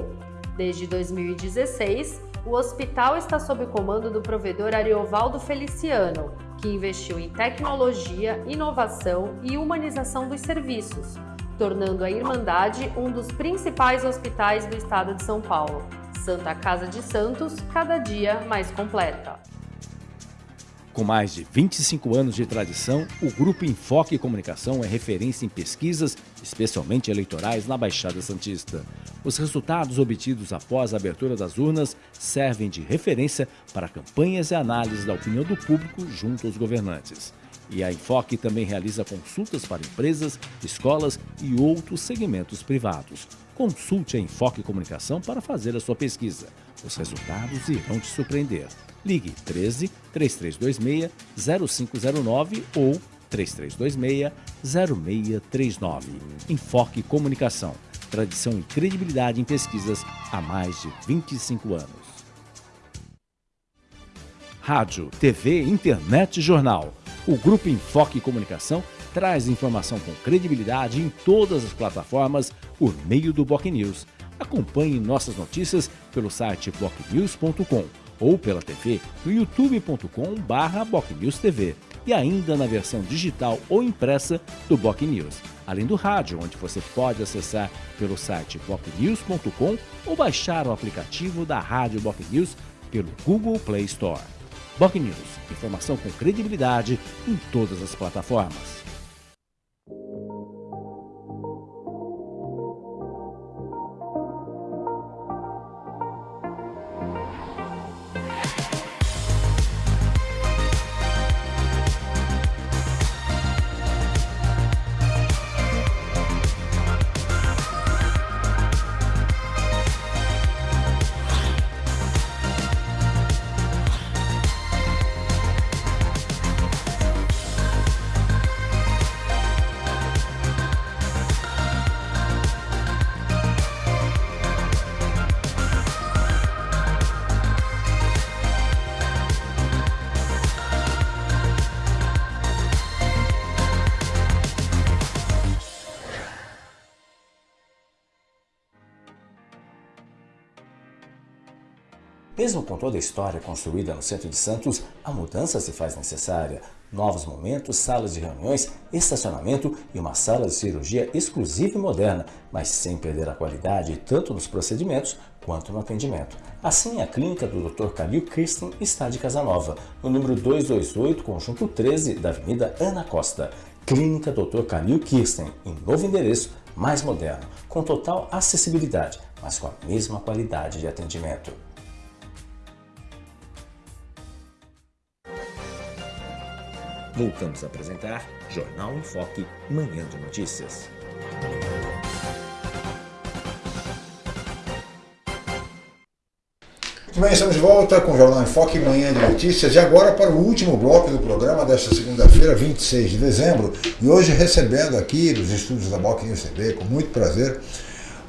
Desde 2016, o hospital está sob comando do provedor Ariovaldo Feliciano, que investiu em tecnologia, inovação e humanização dos serviços, tornando a Irmandade um dos principais hospitais do estado de São Paulo. Santa Casa de Santos, cada dia mais completa. Com mais de 25 anos de tradição, o Grupo Enfoque Comunicação é referência em pesquisas, especialmente eleitorais, na Baixada Santista. Os resultados obtidos após a abertura das urnas servem de referência para campanhas e análises da opinião do público junto aos governantes. E a Enfoque também realiza consultas para empresas, escolas e outros segmentos privados. Consulte a Enfoque Comunicação para fazer a sua pesquisa. Os resultados irão te surpreender. Ligue 13 3326 0509 ou 3326 0639. Enfoque Comunicação. Tradição e credibilidade em pesquisas há mais de 25 anos. Rádio, TV, internet e jornal. O Grupo Enfoque Comunicação traz informação com credibilidade em todas as plataformas por meio do Boc News. Acompanhe nossas notícias pelo site bocnews.com ou pela TV no youtube.com/bocnewstv e ainda na versão digital ou impressa do Boc News, além do rádio, onde você pode acessar pelo site bocnews.com ou baixar o aplicativo da Rádio Boc News pelo Google Play Store. Boc News, informação com credibilidade em todas as plataformas. Com toda a história construída no centro de Santos, a mudança se faz necessária. Novos momentos, salas de reuniões, estacionamento e uma sala de cirurgia exclusiva e moderna, mas sem perder a qualidade tanto nos procedimentos quanto no atendimento. Assim, a clínica do Dr. Calil Kirsten está de Casanova, no número 228, conjunto 13 da Avenida Ana Costa. Clínica Dr. Calil Kirsten, em novo endereço, mais moderno, com total acessibilidade, mas com a mesma qualidade de atendimento. Voltamos a apresentar Jornal em Foque, manhã de notícias. Muito bem, estamos de volta com o Jornal em Foque, manhã de notícias. E agora para o último bloco do programa desta segunda-feira, 26 de dezembro. E hoje recebendo aqui dos estúdios da Boc News TV, com muito prazer,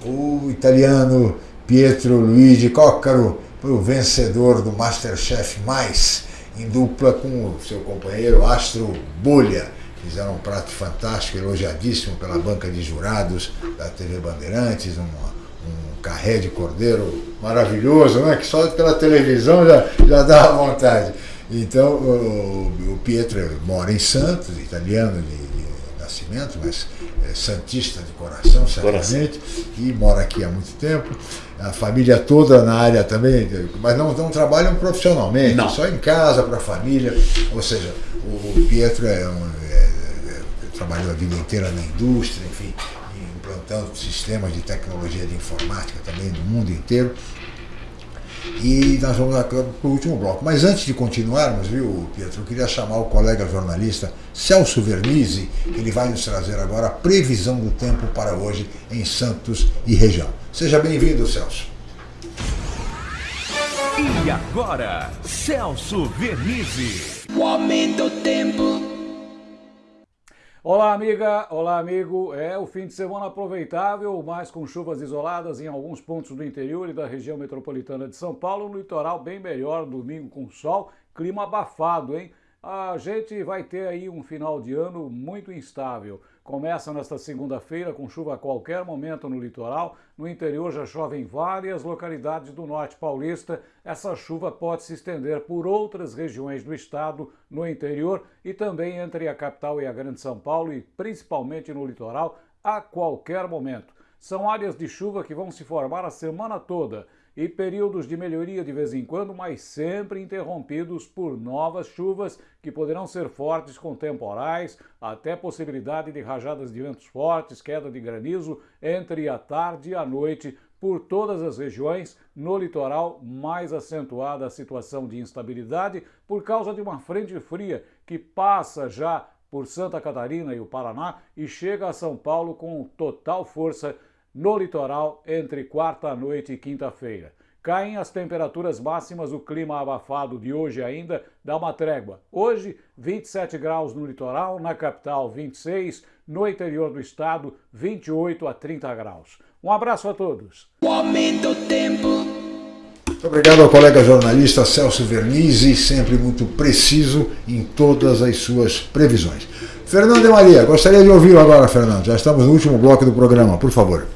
o italiano Pietro Luigi Coccaro, o vencedor do Masterchef Mais em dupla com o seu companheiro Astro Bolha. Fizeram um prato fantástico, elogiadíssimo pela banca de jurados da TV Bandeirantes, um, um carré de cordeiro maravilhoso, né? que só pela televisão já, já dá <laughs> vontade. Então, o, o Pietro mora em Santos, italiano de, de nascimento, mas é santista de coração, certamente, e mora aqui há muito tempo a família toda na área também, mas não, não trabalham profissionalmente, não. só em casa, para a família. Ou seja, o Pietro é um, é, é, trabalhou a vida inteira na indústria, enfim, implantando sistemas de tecnologia de informática também no mundo inteiro. E nós vamos para o último bloco. Mas antes de continuarmos, viu, Pietro, eu queria chamar o colega jornalista Celso Vernizzi, que ele vai nos trazer agora a previsão do tempo para hoje em Santos e região. Seja bem-vindo, Celso. E agora, Celso Vernizzi. O aumento do tempo. Olá, amiga. Olá, amigo. É o fim de semana aproveitável, mas com chuvas isoladas em alguns pontos do interior e da região metropolitana de São Paulo. No litoral, bem melhor, domingo com sol, clima abafado, hein? A gente vai ter aí um final de ano muito instável. Começa nesta segunda-feira com chuva a qualquer momento no litoral. No interior já chove em várias localidades do norte paulista. Essa chuva pode se estender por outras regiões do estado no interior e também entre a capital e a Grande São Paulo e principalmente no litoral a qualquer momento. São áreas de chuva que vão se formar a semana toda e períodos de melhoria de vez em quando, mas sempre interrompidos por novas chuvas que poderão ser fortes com temporais, até possibilidade de rajadas de ventos fortes, queda de granizo entre a tarde e a noite por todas as regiões, no litoral mais acentuada a situação de instabilidade por causa de uma frente fria que passa já por Santa Catarina e o Paraná e chega a São Paulo com total força no litoral entre quarta-noite e quinta-feira. Caem as temperaturas máximas, o clima abafado de hoje ainda dá uma trégua. Hoje, 27 graus no litoral, na capital 26, no interior do estado 28 a 30 graus. Um abraço a todos. O aumento do tempo. Muito obrigado ao colega jornalista Celso Vernizzi, sempre muito preciso em todas as suas previsões. Fernando de Maria, gostaria de ouvi-lo agora, Fernando. Já estamos no último bloco do programa, por favor.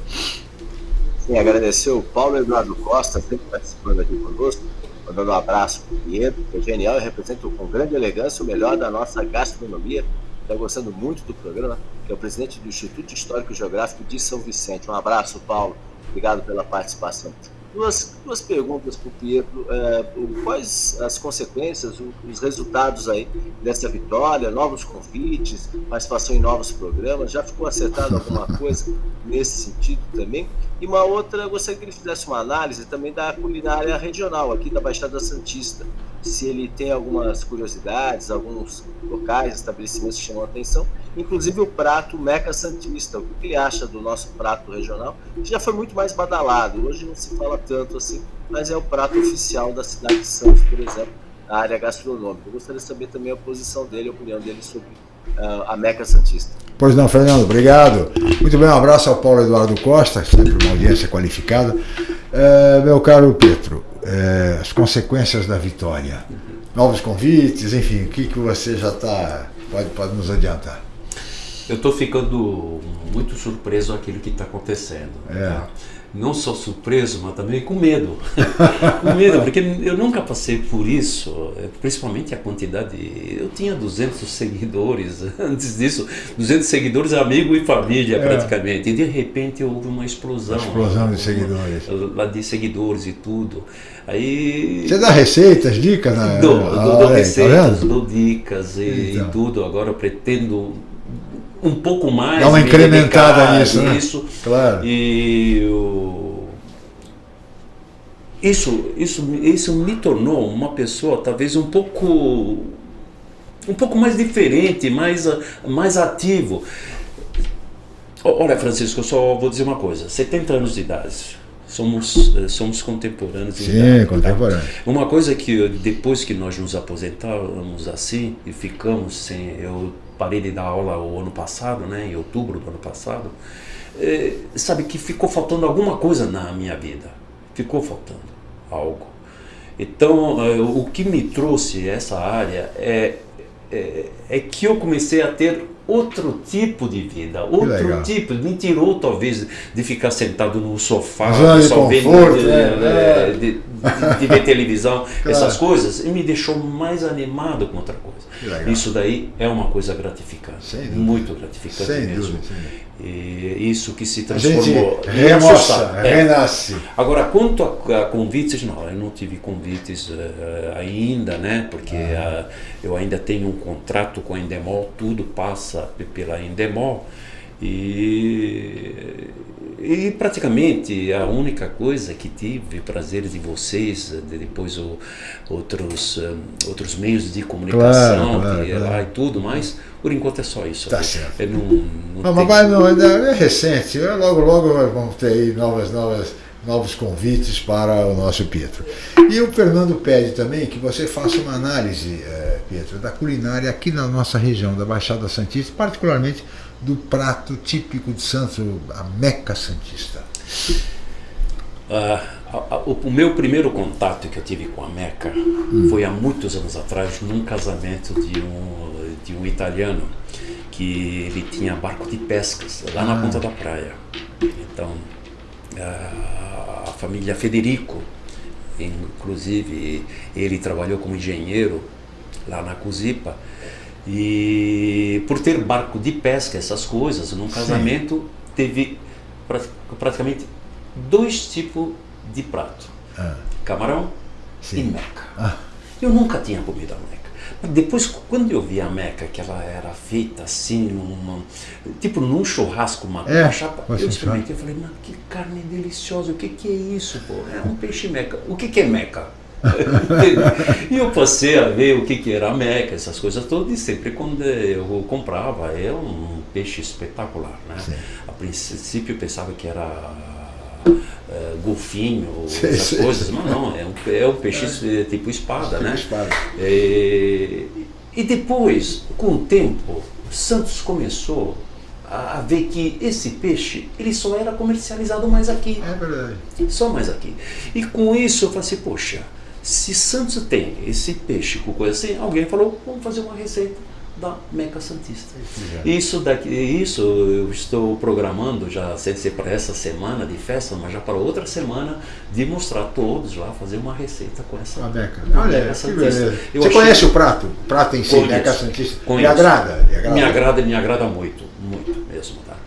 Sim, agradecer o Paulo Eduardo Costa, sempre participando aqui conosco, mandando um abraço para o Pietro, que é genial e representa com grande elegância o melhor da nossa gastronomia. Está gostando muito do programa, que é o presidente do Instituto Histórico e Geográfico de São Vicente. Um abraço, Paulo. Obrigado pela participação. Duas, duas perguntas para o Pietro. É, quais as consequências, os resultados aí dessa vitória, novos convites, participação em novos programas? Já ficou acertado alguma coisa nesse sentido também? E uma outra, eu gostaria que ele fizesse uma análise também da culinária regional aqui da Baixada Santista. Se ele tem algumas curiosidades, alguns locais, estabelecimentos que chamam a atenção, inclusive o prato Meca Santista. O que ele acha do nosso prato regional? Que já foi muito mais badalado, hoje não se fala tanto assim, mas é o prato oficial da cidade de Santos, por exemplo, na área gastronômica. Eu gostaria de saber também a posição dele, a opinião dele sobre uh, a Meca Santista. Pois não, Fernando, obrigado. Muito bem, um abraço ao Paulo Eduardo Costa, sempre uma audiência qualificada. Uh, meu caro Pedro, uh, as consequências da vitória, novos convites, enfim, o que, que você já está, pode, pode nos adiantar? Eu estou ficando muito surpreso aquilo que está acontecendo. É. Tá? não só surpreso, mas também com medo. <laughs> com medo, porque eu nunca passei por isso, eh, principalmente a quantidade. Eu tinha 200 seguidores <laughs> antes disso, 200 seguidores, amigo e família é. praticamente. E de repente houve uma explosão. Uma explosão de seguidores. Lá de seguidores e tudo. Aí, Você dá receitas, dicas? Né? Dou, dou, dou tá receitas, tá dou dicas e, então. e tudo. Agora pretendo um pouco mais. Dá uma incrementada nisso, né? Isso, claro. E o, isso, isso, isso me tornou uma pessoa talvez um pouco um pouco mais diferente, mais, mais ativo. Olha, Francisco, eu só vou dizer uma coisa: 70 anos de idade. Somos, somos contemporâneos. Sim, idade, contemporâneos. Tá? Uma coisa que depois que nós nos aposentávamos assim e ficamos sem. Eu parei de dar aula o ano passado, né, em outubro do ano passado, é, sabe que ficou faltando alguma coisa na minha vida. Ficou faltando algo. Então, é, o que me trouxe essa área é, é, é que eu comecei a ter outro tipo de vida, outro tipo, me tirou talvez de ficar sentado no sofá, só vendo, né? De, ver televisão, claro. essas coisas, e me deixou mais animado com outra coisa. Isso daí é uma coisa gratificante, muito gratificante sem mesmo. Dúvida, e isso que se transformou. Remoça, é. renasce. Agora, quanto a, a, convites, não, eu não tive convites uh, ainda, né? Porque ah. uh, eu ainda tenho um contrato com a Endemol, tudo passa pela Endemol. E, e praticamente a única coisa que tive prazer de vocês, de depois o, outros, um, outros meios de comunicação claro, claro, claro. e tudo mais, por enquanto é só isso. Tá certo. não, não, não mas não, é recente, logo logo vamos ter aí novas, novas, novos convites para o nosso Pietro. E o Fernando pede também que você faça uma análise. É, Pietro, da culinária aqui na nossa região, da Baixada Santista, particularmente do prato típico de Santos, a Meca Santista? Uh, o, o, meu primeiro contato que eu tive com a Meca hum. foi há muitos anos atrás, num casamento de um, de um italiano que ele tinha barco de pescas lá na ah. ponta da praia. Então, uh, a família Federico, inclusive ele trabalhou como engenheiro lá na Cusipa, e por ter barco de pesca, essas coisas, num casamento Sim. teve praticamente dois tipos de prato: ah. camarão Sim. e meca. Ah. Eu nunca tinha comido a meca. Mas depois, quando eu vi a meca, que ela era feita assim, numa, tipo num churrasco, uma é, chapa, eu experimentei e falei, mano, que carne deliciosa, o que, que é isso, pô? É um peixe meca. O que, que é meca? <laughs> e eu passei a ver o que, que era a meca, essas coisas todas, e sempre quando eu comprava, é um peixe espetacular. Né? A princípio eu pensava que era uh, golfinho, sim, essas sim, coisas, mas não, é um, é um peixe é. tipo espada, né? Espada. É, e depois, com o tempo, Santos começou a ver que esse peixe ele só era comercializado mais aqui. É verdade. Só mais aqui. E com isso eu falei assim, poxa, se Santos tem esse peixe com coisa assim, alguém falou, vamos fazer uma receita da Meca Santista. Isso daqui, isso eu estou programando já sem ser para essa semana de festa, mas já para outra semana de mostrar todos lá fazer uma receita com essa a Meca. Olha, Meca Santista. Você conhece o prato? O prato em si, conheço, Meca Santista? Conheço. Me agrada, me agrada. Me agrada, me agrada muito, muito mesmo, tá?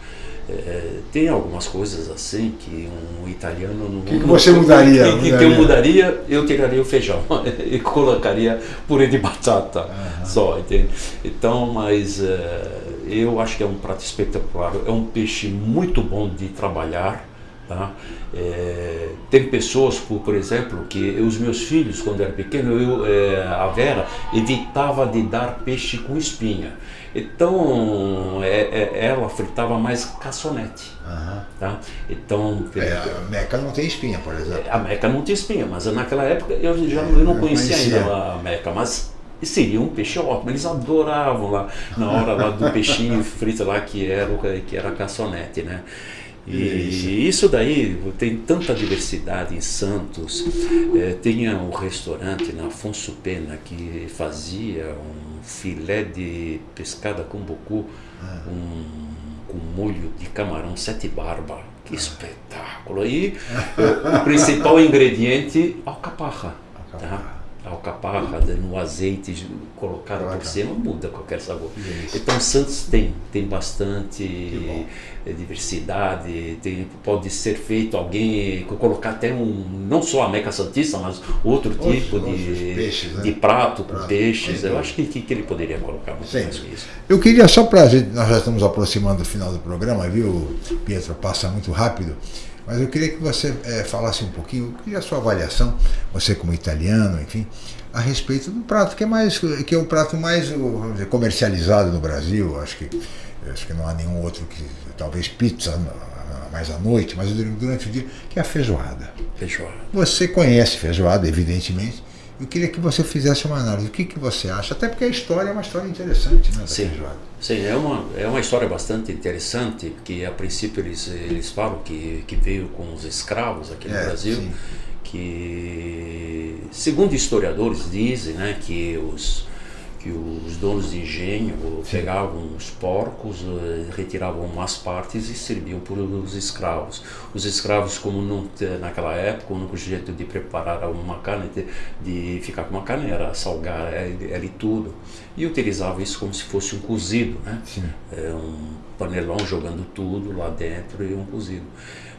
É, tem algumas coisas assim que um italiano não. O que, que, você mudaria? Que, que, que, eu mudaria, eu tiraria o feijão <laughs> e colocaria purê de batata uhum. só, entende? Então, mas é, eu acho que é um prato espetacular, é um peixe muito bom de trabalhar. Tá? É, tem pessoas, por, por exemplo, que os meus filhos, quando eram pequenos, eu, é, a Vera evitava de dar peixe com espinha. Então é, é, ela fritava mais caçonete. Uhum. Tá? Então, é, a meca não tem espinha, por exemplo. A meca não tem espinha, mas naquela época eu já eu não conhecia, conhecia ainda a meca, mas seria um peixe ótimo. Eles adoravam lá na hora lá do peixinho <laughs> frito lá que era que era caçonete, né? E isso daí tem tanta diversidade em Santos. É, tinha um restaurante na Afonso Pena que fazia um filé de pescada com bocu ah. um, com molho de camarão sete barba. Que ah. espetáculo! E o, o principal ingrediente, alcaparra. alcaparra. Tá? Alcaparra no azeite colocado por cima muda qualquer sabor. Isso. Então Santos tem tem bastante diversidade, tem, pode ser feito alguém colocar até um não só a meca santista, mas outro tipo de, peixes, né? de prato com peixes. Eu acho que, que, ele poderia colocar muito Sim. mais isso. Eu queria só para nós já estamos aproximando do final do programa, viu, Pietro? Passa muito rápido. Mas eu queria que você é, falasse um pouquinho, queria a sua avaliação, você como italiano, enfim, a respeito do prato, que é, mais, que é o prato mais dizer, comercializado no Brasil. Acho que, acho que não há nenhum outro que, talvez pizza mais à noite, mas durante o dia, que é a feijoada. Feijoada. Você conhece feijoada, evidentemente. Eu queria que você fizesse uma análise. O que, que você acha? Até porque a história é uma história interessante, né? Sim, sim é, uma, é uma história bastante interessante, porque a princípio eles, eles falam que, que veio com os escravos aqui no é, Brasil, sim. que segundo historiadores dizem né, que os que os donos de engenho pegavam os porcos, eh, retiravam umas partes e serviam para os escravos. Os escravos, como não, naquela época, o único jeito de preparar uma carne, de, de ficar com uma carne, era salgar ela e tudo. E utilizavam isso como se fosse um cozido, né? É um panelão jogando tudo lá dentro e um cozido.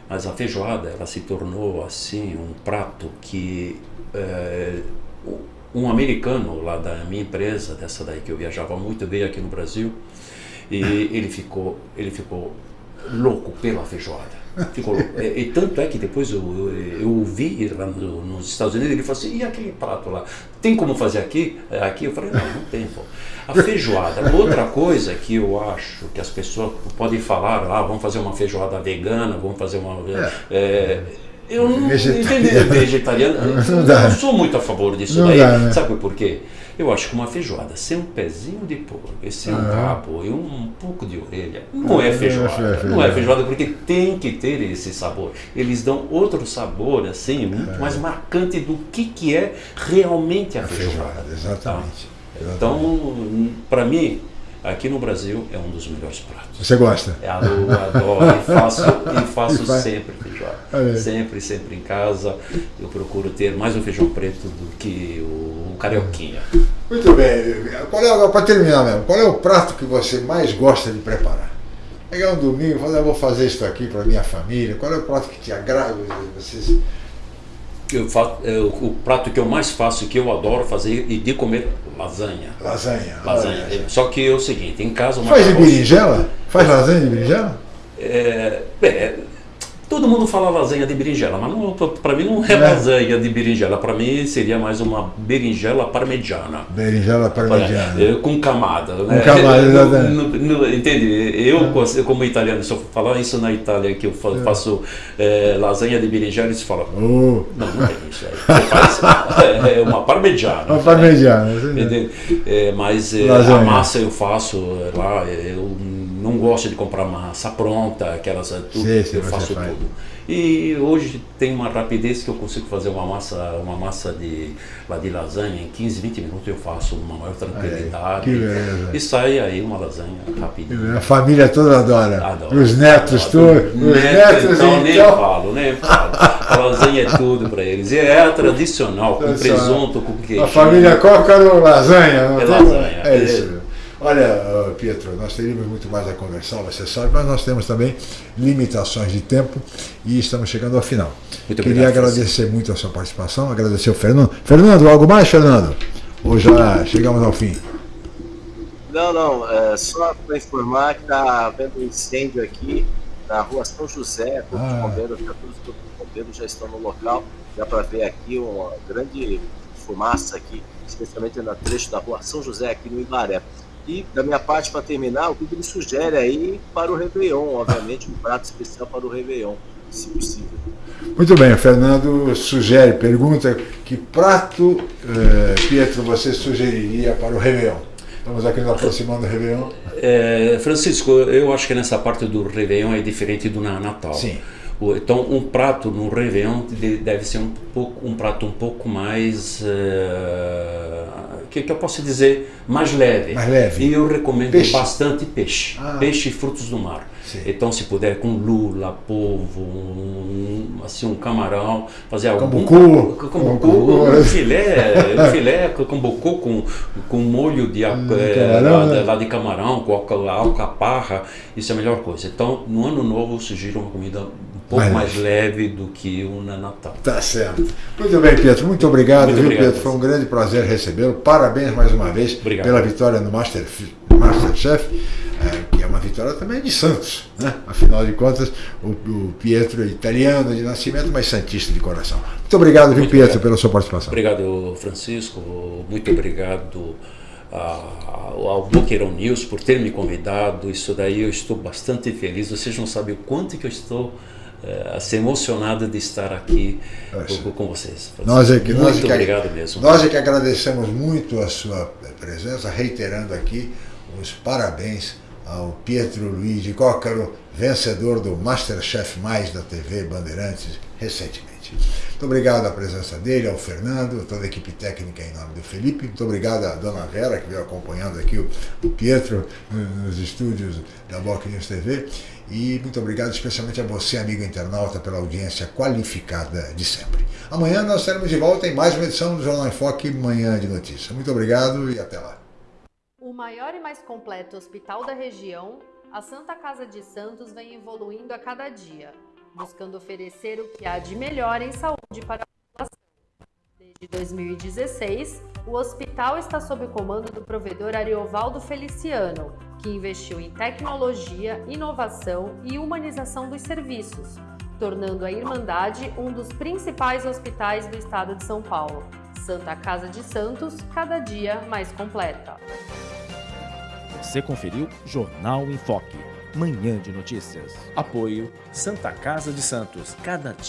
Mas a feijoada, ela se tornou assim um prato que é, um americano lá da minha empresa, dessa daí que eu viajava muito, veio aqui no Brasil e ele ficou, ele ficou louco pela feijoada. Ficou. E, e, tanto é que depois eu, eu, eu vi lá no, nos Estados Unidos, ele falou assim, e aquele prato lá? Tem como fazer aqui? Aqui eu falei, não, não tem. Pô. A feijoada. Outra coisa que eu acho que as pessoas podem falar, ah, vamos fazer uma feijoada vegana, vamos fazer uma... É. É, eu não vegetariano. <laughs> vegetariano. Não, não, não sou muito a favor disso daí. Dá, né? Sabe por quê? Eu acho que uma feijoada sem um pezinho de porco, sem um rabo e um pouco de orelha, não é feijoada. Não é feijoada porque tem que ter esse sabor. Eles dão outro sabor, assim, muito mais marcante do que, que é realmente a, A feijoada. feijoada, exatamente. Tá? Então, para mim, aqui no Brasil é um dos melhores pratos. Você gosta? Eu adoro e faço, e faço E sempre feijoada. Sempre, sempre em casa. Eu procuro ter mais o feijão preto do que o carioquinha. Muito bem. Qual é, para terminar mesmo, qual é o prato que você mais gosta de preparar? Pegar um domingo e falar, eu vou fazer isso aqui para minha família. Qual é o prato que te agrada? Vocês... Eu fa- é, o, o prato que eu mais faço que eu adoro fazer e de comer lasanha. Lasanha. Lasanha. Olha. Só que é o seguinte, em casa Faz de berinjela? Faz lasanha de berinjela? É, é, todo mundo fala lasanha de berinjela, mas pra mim não é, É. lasanha de berinjela. Pra mim seria mais uma berinjela parmegiana. Berinjela parmegiana. É, com camada. né? camada, <laughs> no- entende? Eu, cons- como italiano, se eu falar isso na Itália, que eu fa- faço é, lasanha de berinjela, eles falam, Oh, não, não tem isso aí. Faz, <laughs> é uma parmegiana. uma parmegiana. Entende? É, mas é, a massa eu faço é, lá, é, eu não gosto de comprar massa pronta, aquelas é, tudo, Sim, sim, eu faço faz. tudo. E hoje tem uma rapidez que eu consigo fazer uma massa, uma massa de, lá de lasanha em 15, 20 minutos eu faço uma maior tranquilidade. beleza. E sai aí uma lasanha rapidinho. A família toda adora. Os netos, todos. Os Neto, netos, então, nem então. falo, nem falo. A lasanha é tudo para eles. E é a tradicional, com presunto, com queijo. A família Cócaro, lasanha. Não É lasanha. É. isso. Olha, Pietro, nós teríamos muito mais a conversar, você sabe, mas nós temos também limitações de tempo e estamos chegando ao final. Muito Queria obrigado, agradecer muito a sua participação, agradecer ao Fernando. Fernando, algo mais, Fernando? Ou já chegamos ao fim? Não, não, é só para informar que está havendo um incêndio aqui na rua São José, todos Ah. os bombeiros, já, todos os bombeiros já estão no local, dá para ver aqui uma grande fumaça aqui, especialmente no trecho da rua São José aqui no Ibaré. E da minha parte, para terminar, o que ele sugere aí para o Réveillon, obviamente, um prato especial para o Réveillon, se possível. Muito bem, o Fernando sugere, pergunta que prato, eh, Pietro, você sugeriria para o Réveillon? Estamos aqui nos aproximando do Réveillon. É, Francisco, eu acho que nessa parte do Réveillon é diferente do na- Natal. Sim. Então, um prato no Réveillon de- deve ser um, pouco, um prato um pouco mais. eh, que, que eu posso dizer? Mais leve. Mais leve. E eu recomendo Peixe. bastante peixe. Ah. Peixe e frutos do mar. Sim. Então, se puder, com lula, polvo, um, assim, um camarão, fazer algum. Cambucu. Cambucu, um filé, um filé com cambucu com, com molho de, eh, camarão, lá, né? lá de camarão, com alca- alcaparra, isso é a melhor coisa. Então, no ano novo, eu sugiro uma comida pouco Mais mais leve do que o na Natal. Tá certo. Muito bem, Pietro. Muito obrigado, Muito viu, obrigado. Pietro? Foi um grande prazer recebê-lo. Parabéns mais uma vez Obrigado. pela vitória no Master, Masterchef, eh, que é uma vitória também de Santos, né? Afinal de contas, o, o Pietro é italiano de nascimento, mas santista de coração. Muito obrigado, viu, Muito Pietro, obrigado. pela sua participação. Obrigado, Francisco. Muito obrigado ao Boqueirão News por ter me convidado. Isso daí eu estou bastante feliz. Vocês não sabem o quanto que eu estou eh, assim, emocionado de estar aqui Poxa. com, vocês. Nós é que, Muito nós é que- obrigado mesmo. Nós é que agradecemos muito a sua presença, reiterando aqui os parabéns ao Pietro Luiz de Cócaro, vencedor do Masterchef Mais da TV Bandeirantes recentemente. Muito obrigado à presença dele, ao Fernando, a toda a equipe técnica em nome do Felipe. Muito obrigado à dona Vera, que veio acompanhando aqui o, Pietro no- nos estúdios da Boc News TV. E muito obrigado especialmente a você, amigo internauta, pela audiência qualificada de sempre. Amanhã nós estaremos de volta em mais uma edição do Jornal em Foque, Manhã de Notícia. Muito obrigado e até lá. O maior e mais completo hospital da região, a Santa Casa de Santos vem evoluindo a cada dia, buscando oferecer o que há de melhor em saúde para Desde 2016, o hospital está sob o comando do provedor Ariovaldo Feliciano, que investiu em tecnologia, inovação e humanização dos serviços, tornando a Irmandade um dos principais hospitais do estado de São Paulo. Santa Casa de Santos, cada dia mais completa. Você conferiu Jornal em Foque, Manhã de Notícias. Apoio Santa Casa de Santos, cada